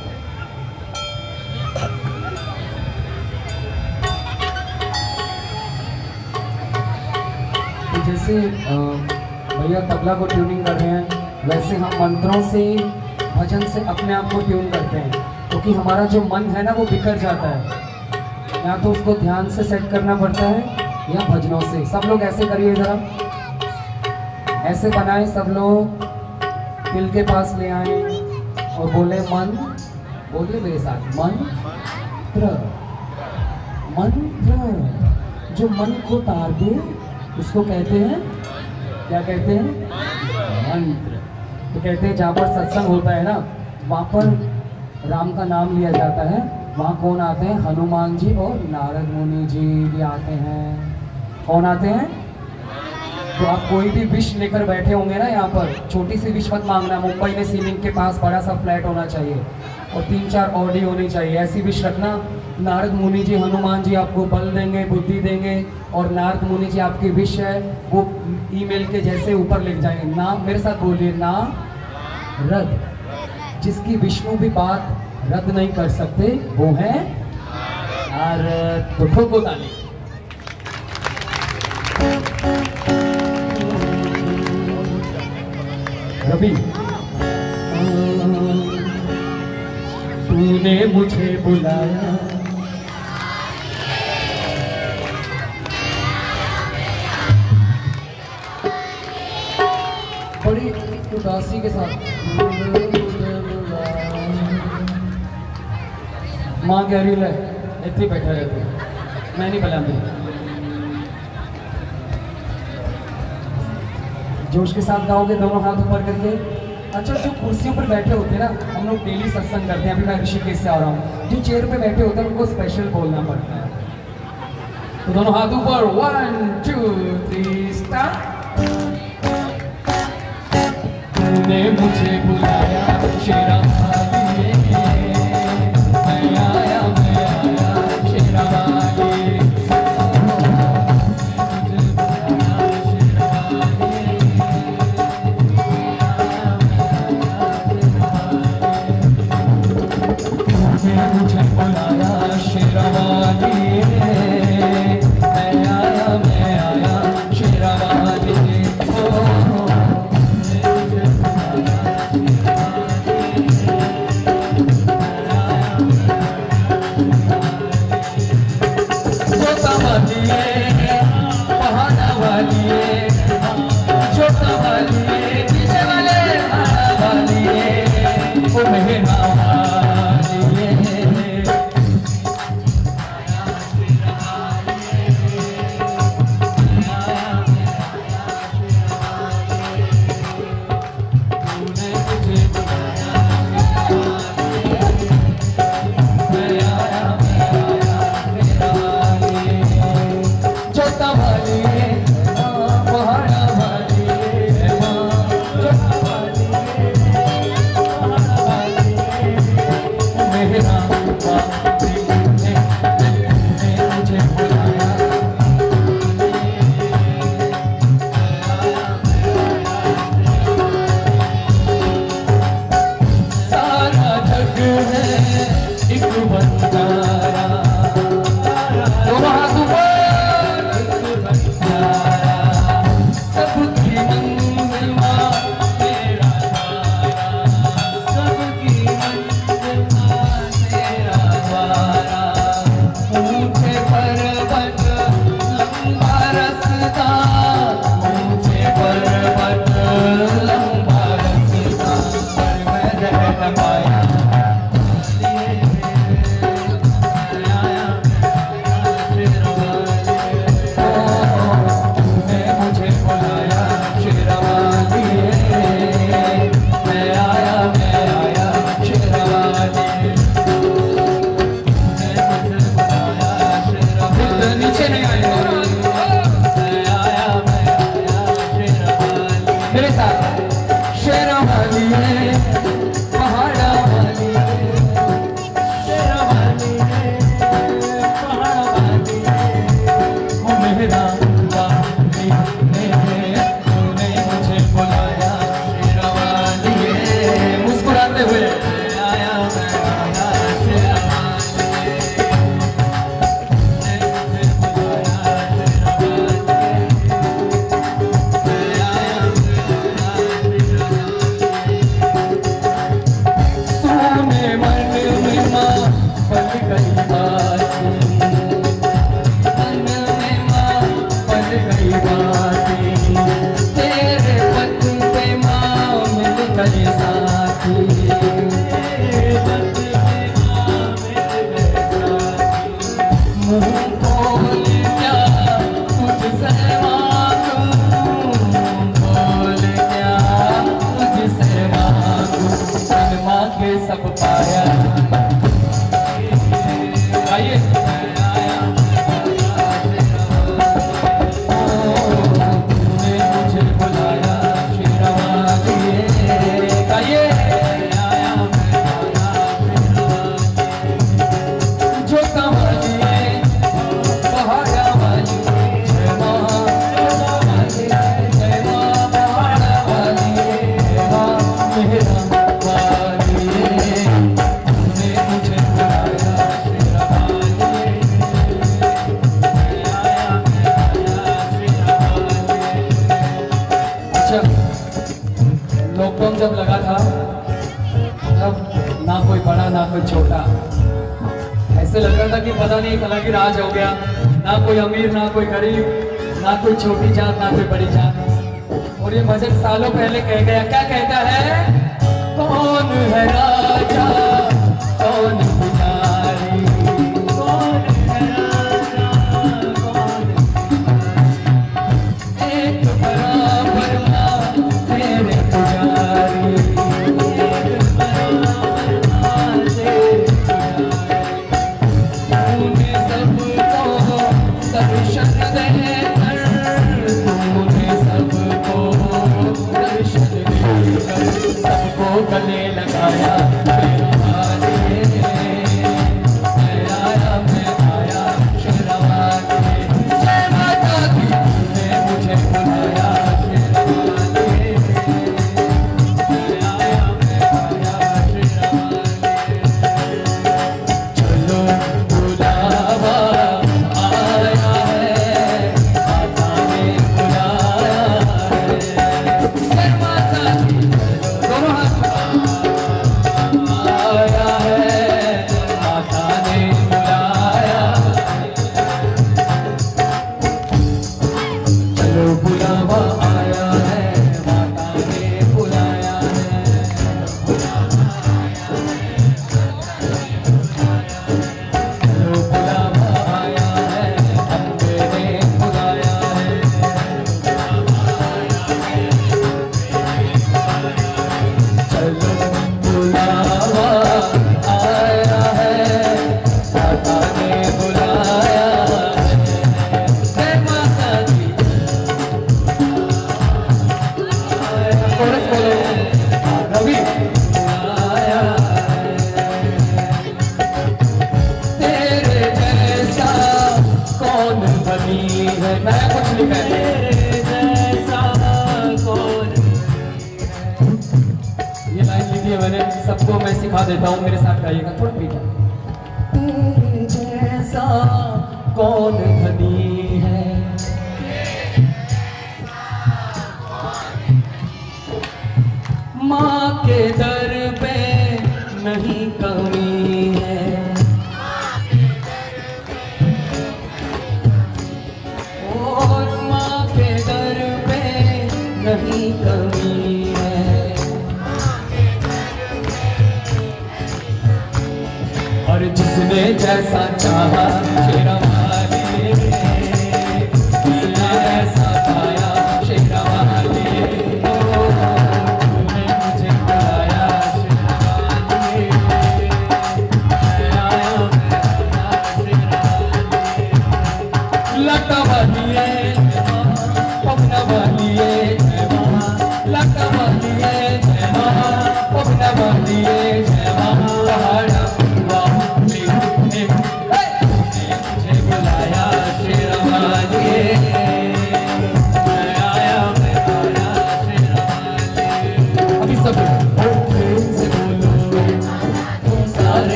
तो जैसे भैया तबला को ट्यूनिंग कर रहे हैं, वैसे हम मंत्रों से, भजन से अपने आप को ट्यून करते हैं। क्योंकि तो हमारा जो मन है ना, वो बिखर जाता है। या तो उसको ध्यान से सेट करना पड़ता है, या भजनों से। सब लोग ऐसे करिए जरा। ऐसे बनाए सब लोग, दिल के पास ले आए और बोले, मन बोलिए मेरे साथ, मंत्र मंत्र जो मन को तार दे, उसको कहते हैं, क्या कहते हैं? मंत्र। तो कहते हैं, जहाँ पर सत्संग होता है ना, वहाँ पर राम का नाम लिया जाता है। वहाँ कौन आते हैं? हनुमान जी और नारद मुनि जी भी आते हैं। कौन आते हैं? तो आप कोई भी विश लेकर बैठे होंगे ना यहाँ पर, छोटी सी विश मत मांगना, मुंबई में सीलिंग के पास बड़ा सा फ्लैट होना चाहिए और तीन चार ऑडी होनी चाहिए। ऐसी विश रखना, नारद मुनि जी, हनुमान जी आपको बल देंगे, बुद्धि देंगे और नारद मुनि जी आपकी विश है, वो ईमेल के जैसे ऊपर लिख जाएँगे। ना मेरे साथ बोलिए ना रद। जिसकी विष्णु भी बात रद्द नहीं कर सकते, वो है नारद। तो ठोको ताली रवि तूने मुझे बुलाया। बड़ी उदासी के साथ। माँ कह रही है इतनी बैठा रहती मैं नहीं बुलाती। जोश के साथ गाओगे, दोनों हाथ ऊपर करके। अच्छा जो कुर्सियों पर बैठे होते हैं ना, हम लोग डेली सत्संग करते हैं। अभी मैं ऋषिकेश से आ रहा हूँ। जो चेयर पे बैठे होते हैं, उनको स्पेशल बोलना पड़ता है। तो दोनों हाथ ऊपर। वन टू थ्री स्टार्ट मुझे बुलाया, शेरा पता नहीं कला की राज हो गया। ना कोई अमीर, ना कोई गरीब, ना कोई छोटी जात, ना कोई बड़ी जात। और ये भजन सालों पहले कह गया। क्या कहता है? कौन है राजा?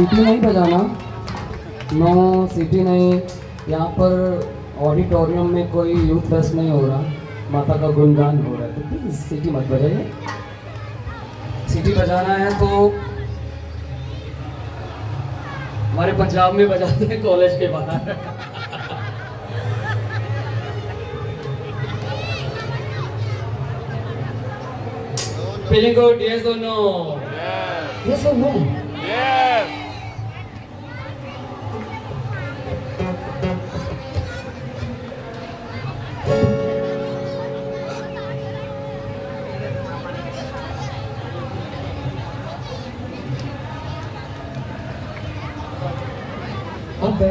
सीटी नहीं बजाना। नो सीटी नहीं। यहाँ पर ऑडिटोरियम में कोई यूथ फेस्ट नहीं हो रहा। माता का गुणगान हो रहा है। तो प्लीज़ सीटी मत बजाइए। सीटी बजाना है तो हमारे पंजाब में बजाते हैं कॉलेज के बाहर। Feeling good, yes or no? Yes. Yes or no? आप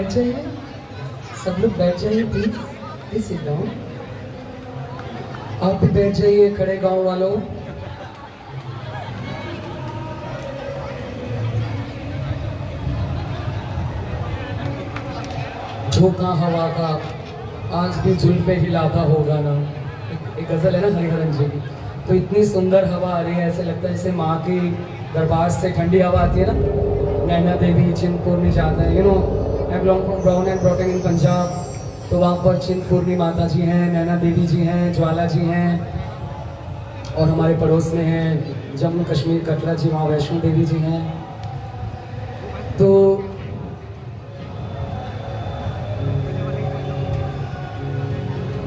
बैठ जाइए। सब लोग बैठ जाइए प्लीज़ प्लीज़ सिट डाउन आप भी बैठ जाइए खड़े गाँव वालों। झोंका हवा का। आज भी झुल जुल्फे हिलाता होगा ना एक, गज़ल है ना हरिहरन जी की। तो इतनी सुंदर हवा आ रही है ऐसे लगता है जैसे माँ की दरबार से ठंडी हवा आती है ना। नैना देवी चिंतपूर्णी जाता है। You know I belong from brown and ब्रॉटिंग in Punjab तो वहाँ पर चिंतपूर्णी माता जी हैं, नैना देवी जी हैं, ज्वाला जी हैं, और हमारे पड़ोस में हैं जम्मू कश्मीर कटरा जी, वहाँ वैष्णो देवी जी हैं। तो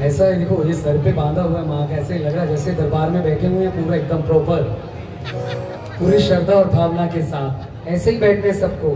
ऐसा है, देखो, ये सर पे बांधा हुआ है, माँ का ऐसे लग रहा है, जैसे दरबार में बैठे हुए हैं, पूरा एकदम प्रॉपर पूरी श्रद्धा और भावना के साथ। ऐसे ही बैठने सबको।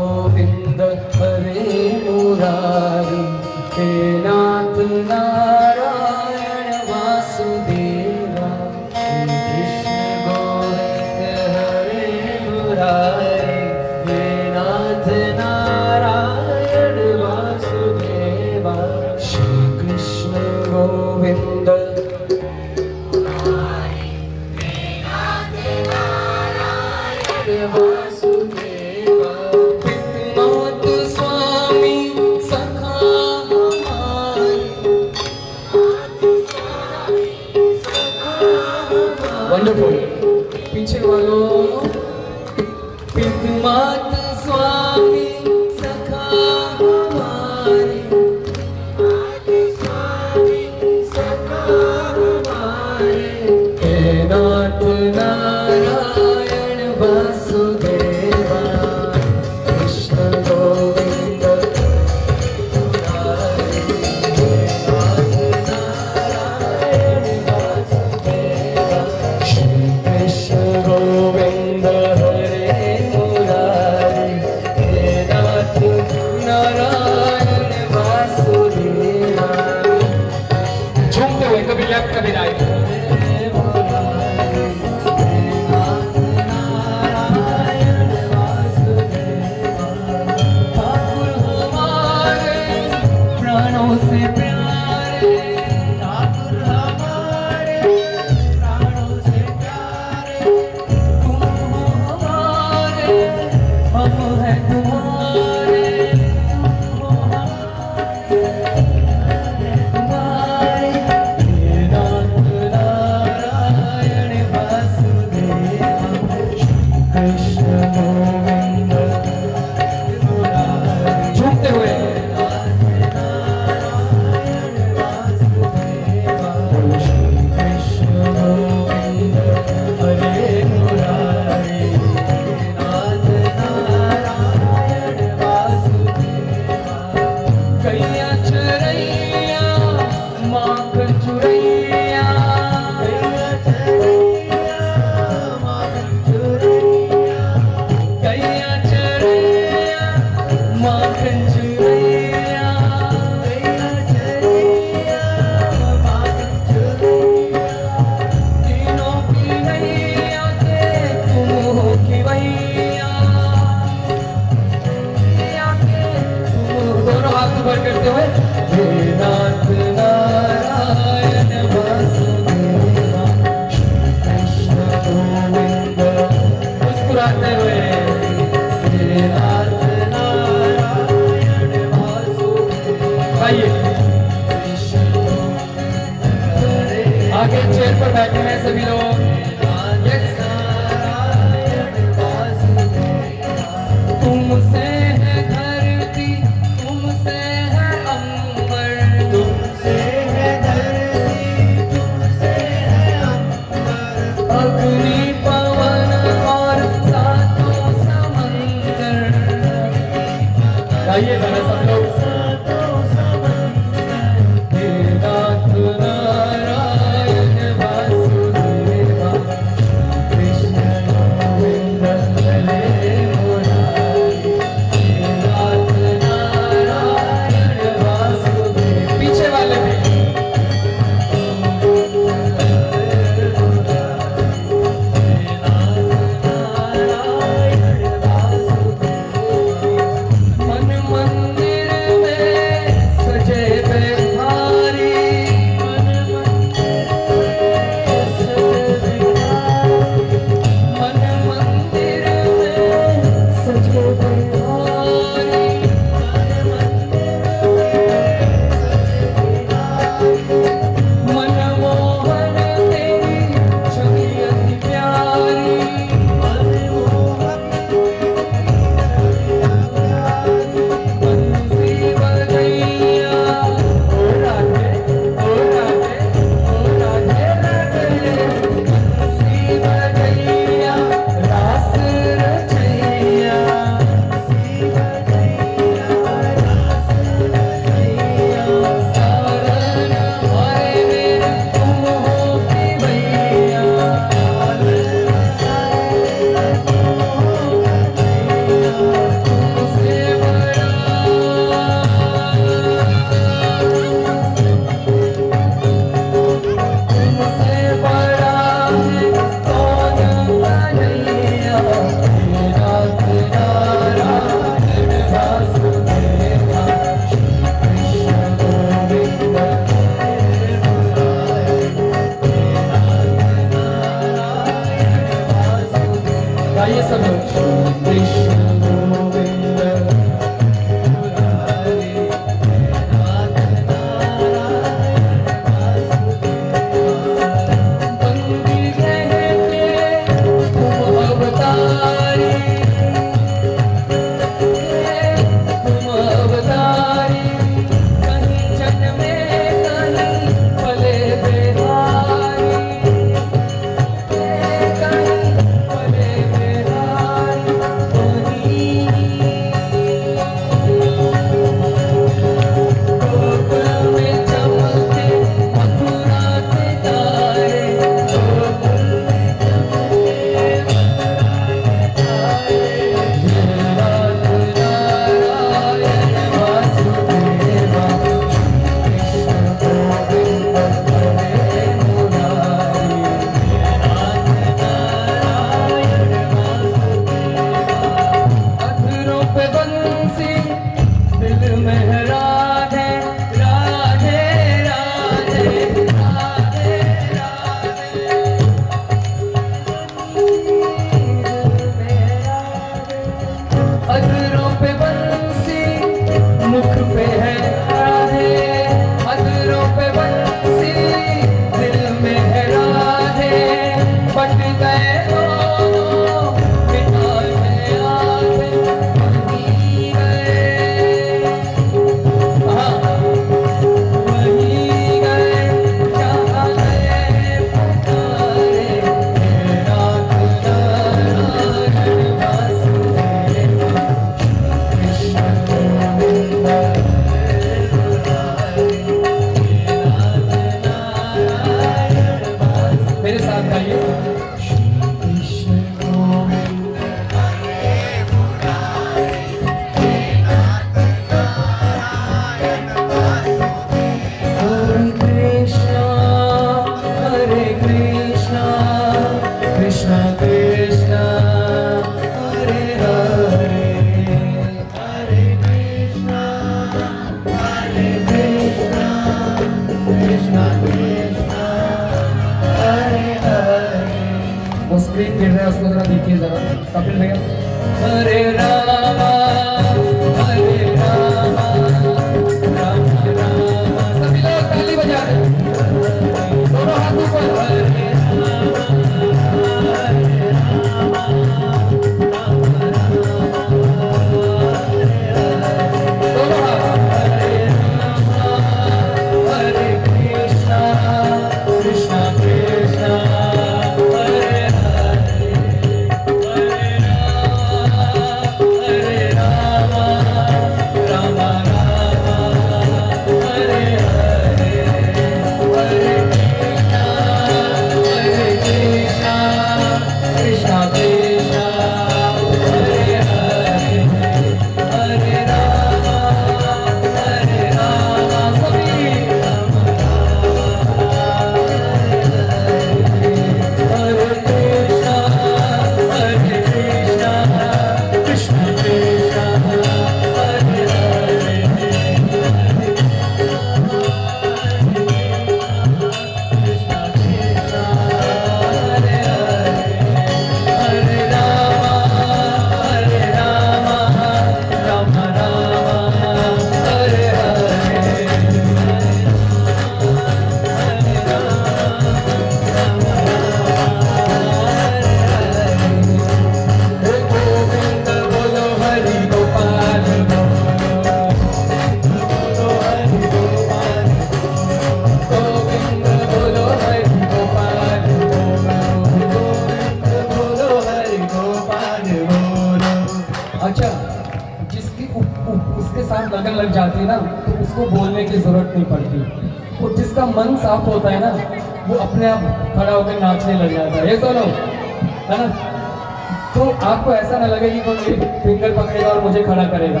कि कोई मेरी फिंगर पकड़ेगा और मुझे खड़ा करेगा।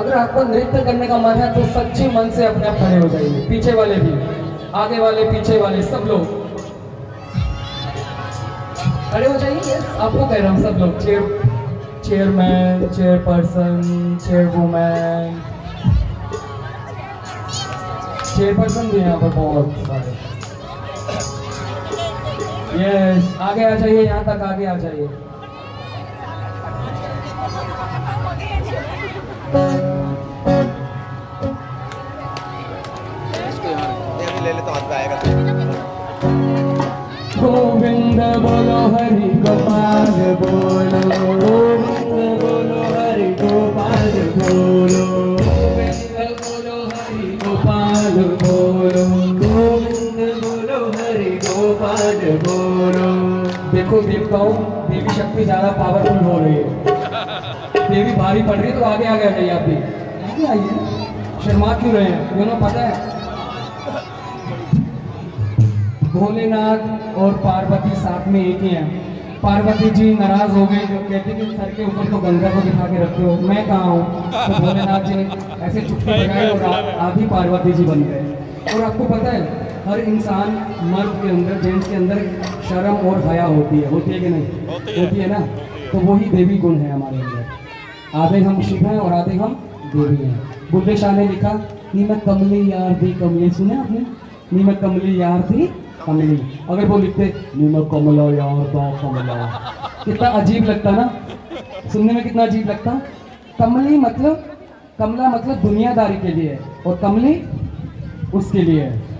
अगर आपको नृत्य करने का मन है तो सच्चे मन से अपने आप खड़े हो जाइए। पीछे वाले भी, आगे वाले, पीछे वाले, सब लोग। खड़े हो जाइए आपको कह रहा हूँ सब लोग। Chair chairman chairperson chairwoman chairperson भी यहाँ पर बहुत सारे। यस आगे आ जाइए, यहाँ तक आगे आ जाइए। देखो देवताओं देवी शक्ति ज़्यादा पावरफुल हो रही है। देवी भारी पड़ रही है तो आगे आ जाइए आप भी। आगे आइए। शर्मा क्यों रहे हैं? दोनों पता है? भोलेनाथ और पार्वती साथ में एक ही हैं। पार्वती जी नाराज़ हो गई जो कहती कि सर के ऊपर तो गंगा को दिखा के रखते हो। मैं कहा हूँ? तो भोलेनाथ जी ने ऐसे चुटकी बजाई और आ- आधी पार्वती जी बन गए। और आपको पता है हर इंसान मर्द के अंदर जेंट्स के अंदर शर्म और हया होती है होती है कि नहीं? होती है। होती है ना? तो वही देवी गुण है हमारे अंदर। आधे हम शिव हैं और आधे हम देवी हैं। बुल्ले शाह ने लिखा नी मैं कमली यार दी कमली। सुने आपने? नी मैं कमली यार थी कमली। अगर वो लिखते नी मैं कमला यार दा कमला। कितना अजीब लगता ना? सुनने में कितना अजीब लगता? कमली मतलब कमला मतलब दुनियादारी के लिए और कमली उसके लिए है।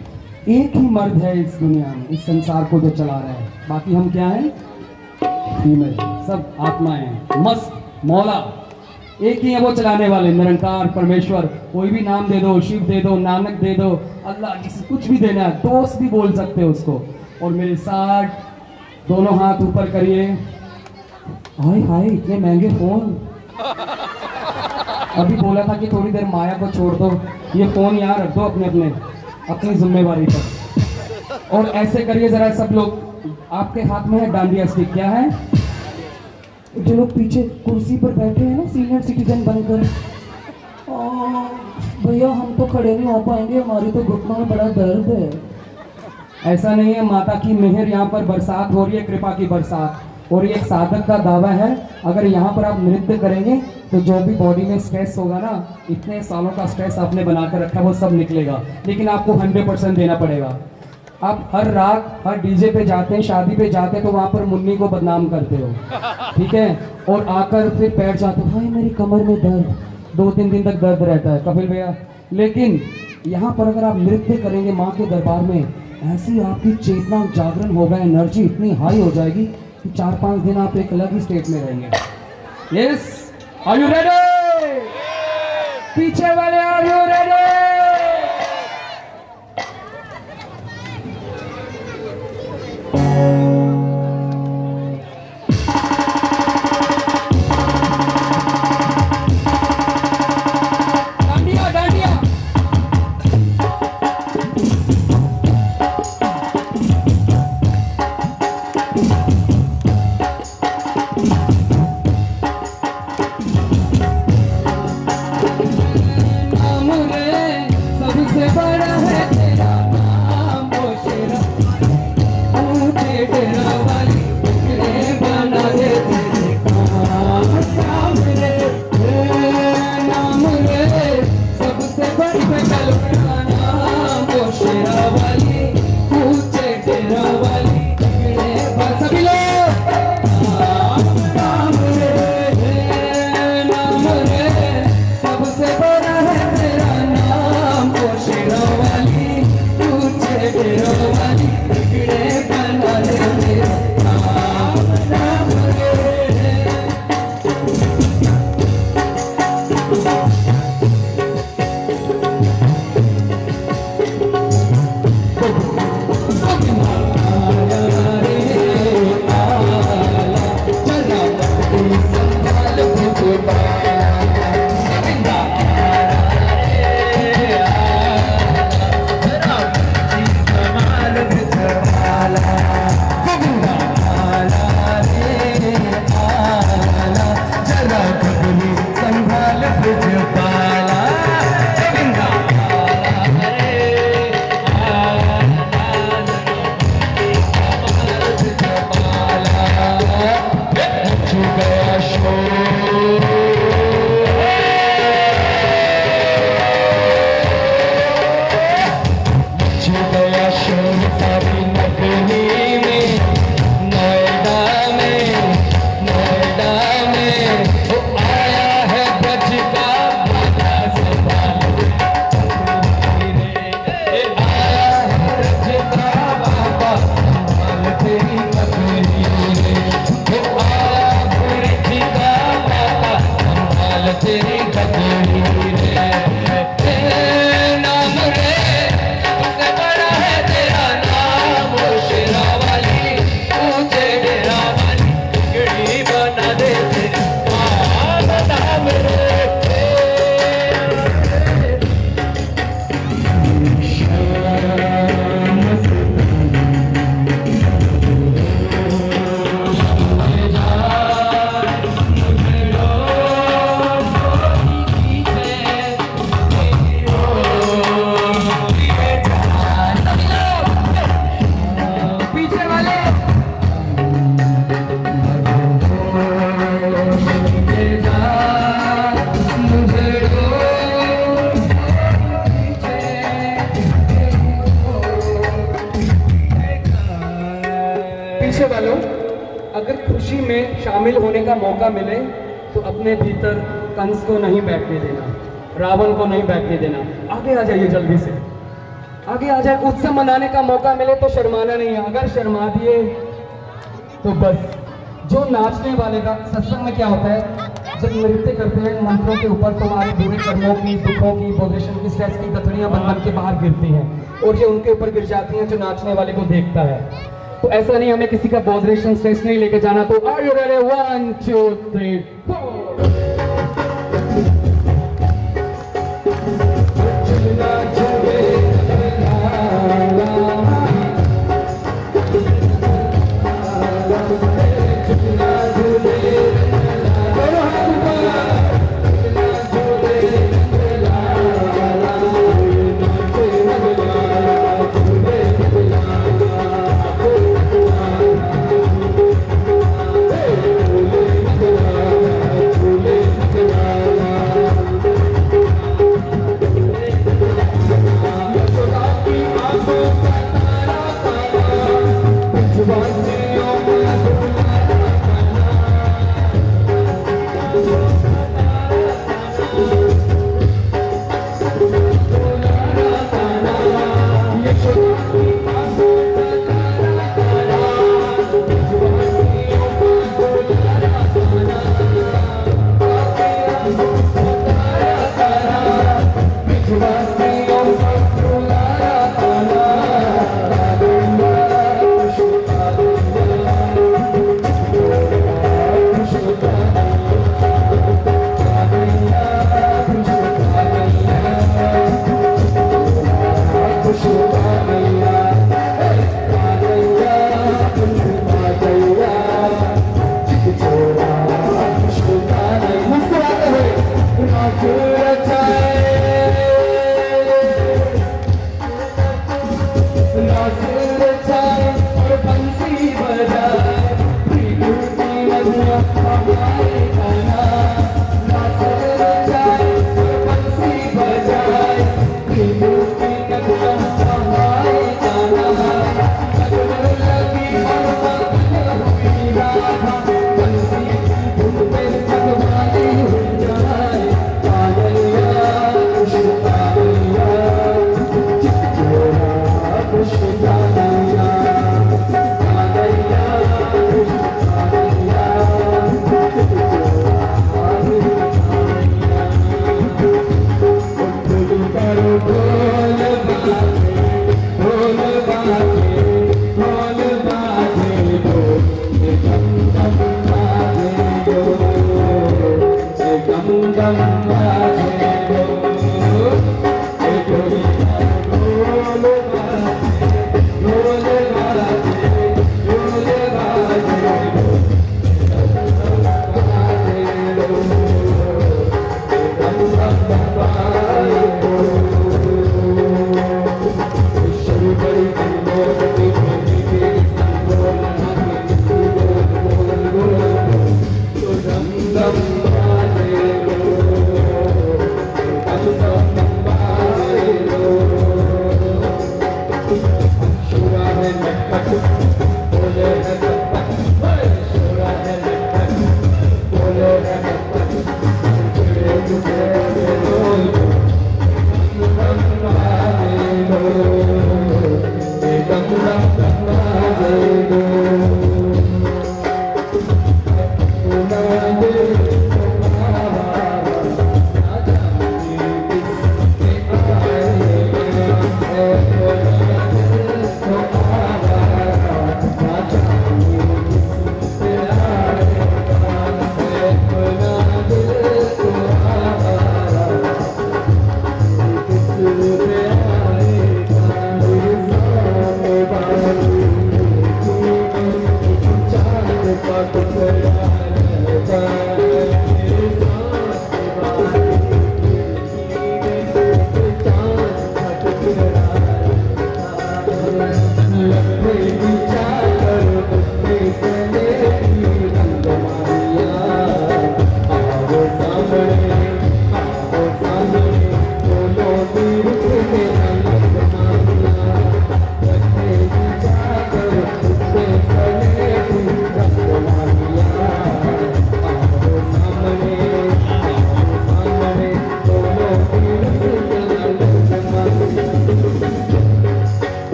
एक ही मर्द है इस दुनिया में, इस संसार को जो चला रहा है। बाकी हम क्या हैं? फीमेल सब आत्माएँ हैं। मस्त, मौला। एक ही है वो चलाने वाले, निरंकार, परमेश्वर। कोई भी नाम दे दो, शिव दे दो, नानक दे दो, अल्लाह, जिसे कुछ भी देना है, दोस्त भी बोल सकते हो उसको। और मेरे साथ दोनों हाथ ऊपर करिए। हाय हाय, इतने महँगे फ़ोन। अभी बोला था कि थोड़ी देर माया को छोड़ दो। ये फ़ोन यहाँ रख दो अपने अपने अपनी जिम्मेवारी पर। और ऐसे करिए जरा सब लोग। आपके हाथ में है डांडिया स्टिक क्या है? जो लोग पीछे कुर्सी पर बैठे हैं ना सीनियर सिटीजन बनकर। भैया हम तो खड़े नहीं हो पाएँगे हमारी तो घुटनों में बड़ा दर्द है। ऐसा नहीं है माता की मेहर यहाँ पर बरसात हो रही है कृपा की बरसात। और ये एक साधक का दावा है, अगर यहाँ पर आप नृत्य करेंगे तो जो भी बॉडी में स्ट्रेस होगा ना, इतने सालों का स्ट्रेस आपने बनाकर रखा है वो सब निकलेगा। लेकिन आपको हंड्रेड परसेंट देना पड़ेगा। आप हर रात, हर डीजे पे जाते हैं, शादी पे जाते हैं तो वहाँ पर मुन्नी को बदनाम करते हो। ठीक है? और आकर फिर बैठ जाते हो मेरी कमर में दर्द। दो तीन दिन तक दर्द रहता है, कपिल भैया। लेकिन यहाँ पर अगर आप नृत्य करेंगे माँ के दरबार में, ऐसी आपकी चेतना जागरण होगा, एनर्जी इतनी हाई हो जाएगी कि चार पाँच दिन आप एक अलग ही स्टेट में रहेंगे। यस आर यू रेडी पीछे वाले आर यू रेडी रावण को नहीं बैठने देना। आगे आ जाइए जल्दी से। आगे आ जाए, उत्सव मनाने का मौका मिले तो शर्माना नहीं। है अगर शर्मा दिए तो बस। जो नाचने वाले का, सत्संग में क्या होता है? जब नृत्य करते हैं, मंत्रों के ऊपर तो बुरे कर्मों की, दुखों की पोजिशन की स्ट्रेस की गठड़ियाँ बन बन के बाहर गिरती हैं। और ये उनके ऊपर गिर जाती हैं, जो नाचने वाले को देखता है। तो ऐसा नहीं, हमें किसी का बॉडरेशन स्ट्रेस नहीं लेके जाना। तो are you ready one two three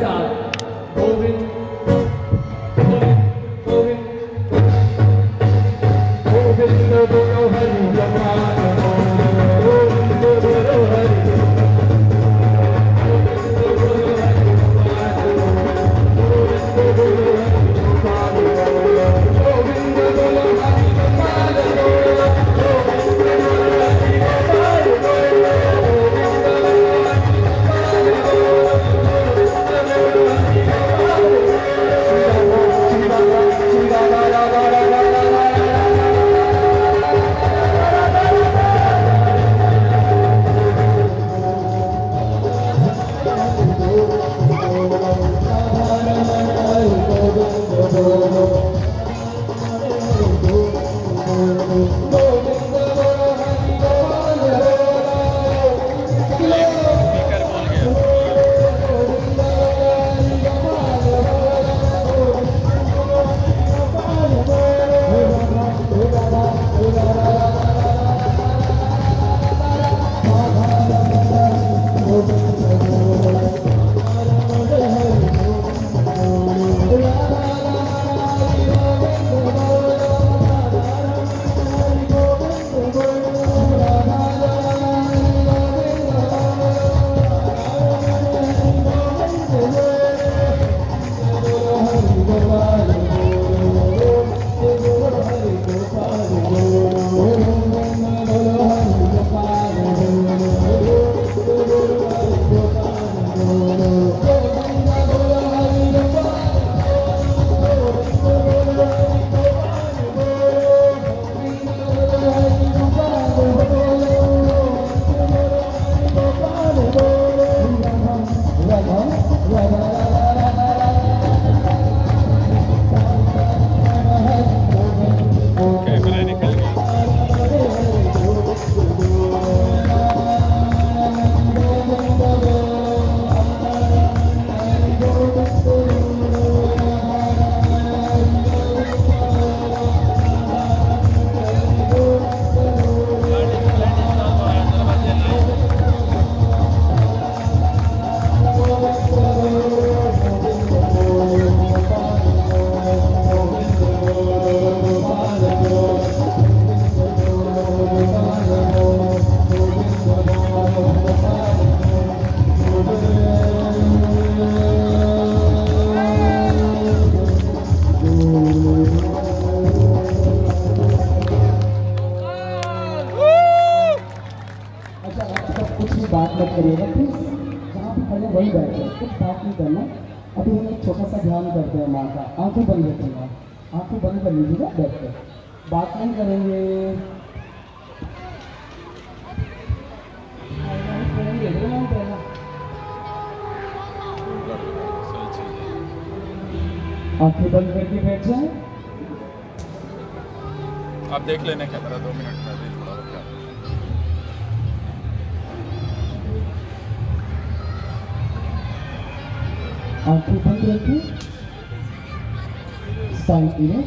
साथ करिएगा प्लीज़ जहाँ भी खड़े वही बैठे कुछ बात नहीं करना। अभी हम एक छोटा सा ध्यान करते हैं माँ का। आँखें बंद रखिएगा आँखें बंद कर लीजिएगा बैठ कर। बात नहीं करेंगे। आँखें बंद करके बैठ जाए। आप देख लेना कैमरा दो मिनट में आँखें बंद रखिए साइन इन्हें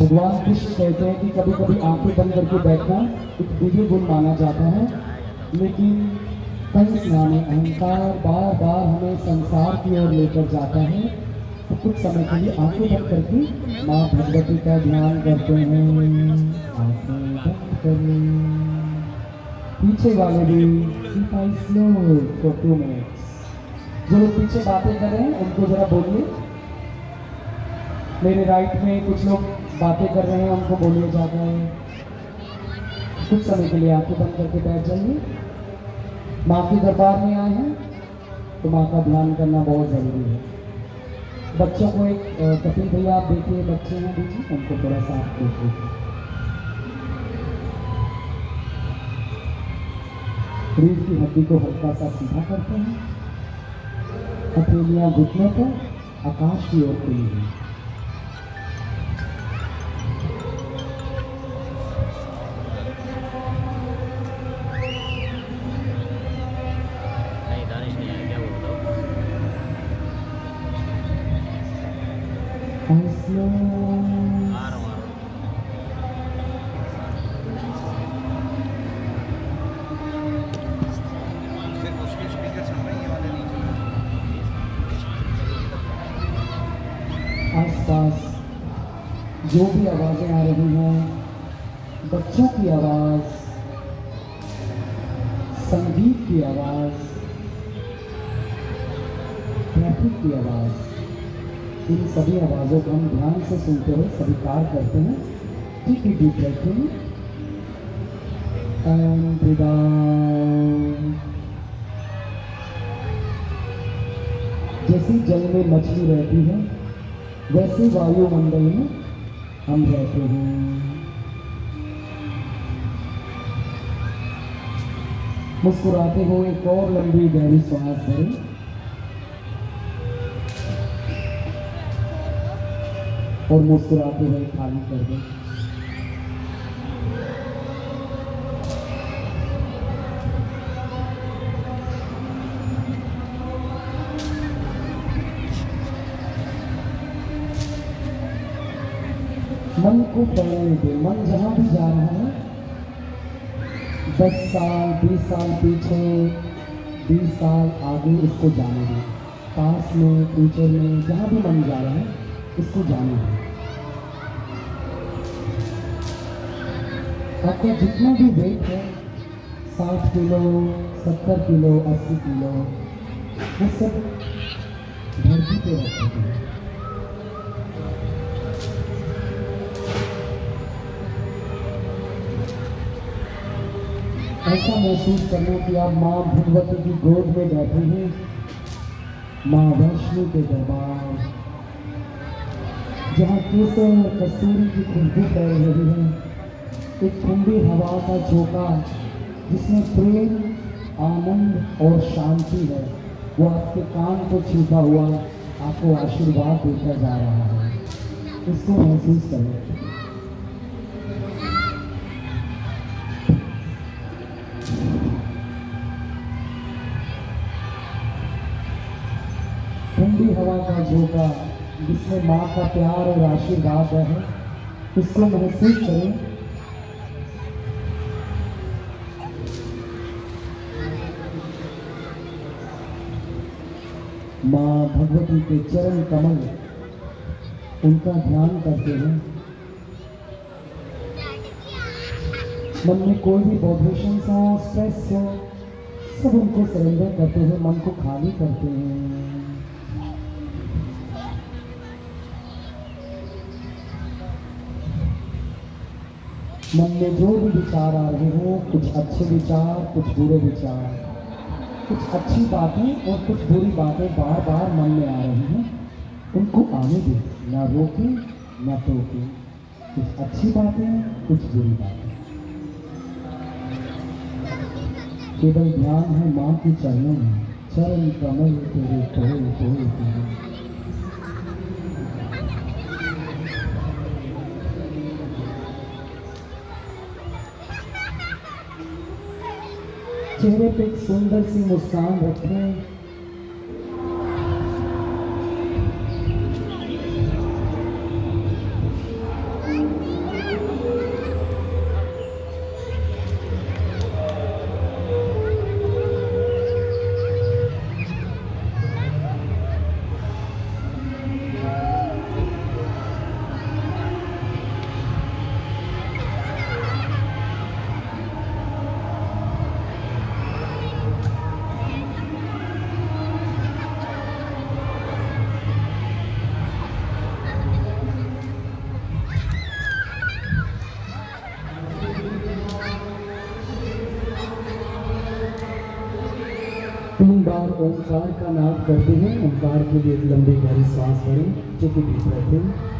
भगवान कृष्ण कहते हैं कि कभी कभी आँखें बंद करके बैठना एक दिव्य गुण माना जाता है। लेकिन कंस नामे अहंकार बार बार हमें संसार की ओर लेकर जाता है। तो कुछ समय के लिए आँखें बंद करके माँ भगवती का ध्यान करते हैं। आँखें बंद करें। पीछे वाले भी स्लो फॉर टू मिनट्स जो लोग पीछे बातें कर रहे हैं, उनको जरा बोलिए। मेरे राइट में कुछ लोग बातें कर रहे हैं, उनको बोलिए ज़्यादा। है कुछ समय के लिए आँखें बंद करके बैठ जाइए। माँ के दरबार में आए हैं तो माँ का ध्यान करना बहुत ज़रूरी है। बच्चों को एक कपिल भैया, आप देखिए, बच्चे हैं में उनको थोड़ा सा आप देखिए। रीढ़ की हड्डी को हल्का सा सीधा करते हैं। पथेलियां घुटने पर आकाश की ओर खुली हैं I slow सभी आवाज़ों को हम ध्यान से सुनते हुए स्वीकार करते हैं। ठीक है deep breathing and breathe out जल में मछली रहती है, वैसे वायुमंडल में हम रहते हैं। मुस्कुराते हुए एक और लंबी गहरी सांस भरें और मुस्कुराते हुए खाली कर दें। मन को बढ़ने दे। मन जहाँ भी जा रहा है, दस साल, बीस साल पीछे, बीस साल आगे इसको जाने दें। पास में फ्यूचर में, जहाँ भी मन जा रहा है, इसको जाने दें। आपका जितना भी वेट है, साठ किलो, सत्तर किलो, अस्सी किलो वो सब धरती पे रखते हैं। ऐसा महसूस करना कि आप माँ भगवती की गोद में बैठे हैं, माँ वैष्णो के दरबार, जहाँ केसर कस्तूरी की खुशबू फैल रही है। एक ठंडी हवा का झोंका जिसमें प्रेम, आनंद और शांति है, वो आपके कान को छूता हुआ आपको आशीर्वाद देता जा रहा है। इसको महसूस करें। ठंडी हवा का झोंका जिसमें माँ का प्यार और आशीर्वाद है उसको महसूस करें। माँ भगवती के चरण कमल उनका ध्यान करते हैं। मन में कोई भी वाइब्रेशन हो स्ट्रेस हो, सब उनको सरेंडर करते हुए मन को खाली करते हैं। मन में जो भी विचार आ रहे हो, कुछ अच्छे विचार, कुछ बुरे विचार। कुछ अच्छी बातें और कुछ बुरी बातें बार बार मन में आ रही हैं। उनको आने दे ना रोके, ना टोके। कुछ अच्छी बातें, कुछ बुरी बातें। केवल ध्यान है माँ के चरणों में। चरण कमल तेरे कोई कोई तेरे चेहरे पे एक सुंदर सी करते हैं। ओंकार के लिए एक लंबी गहरी सांस भरें जो कि बैठे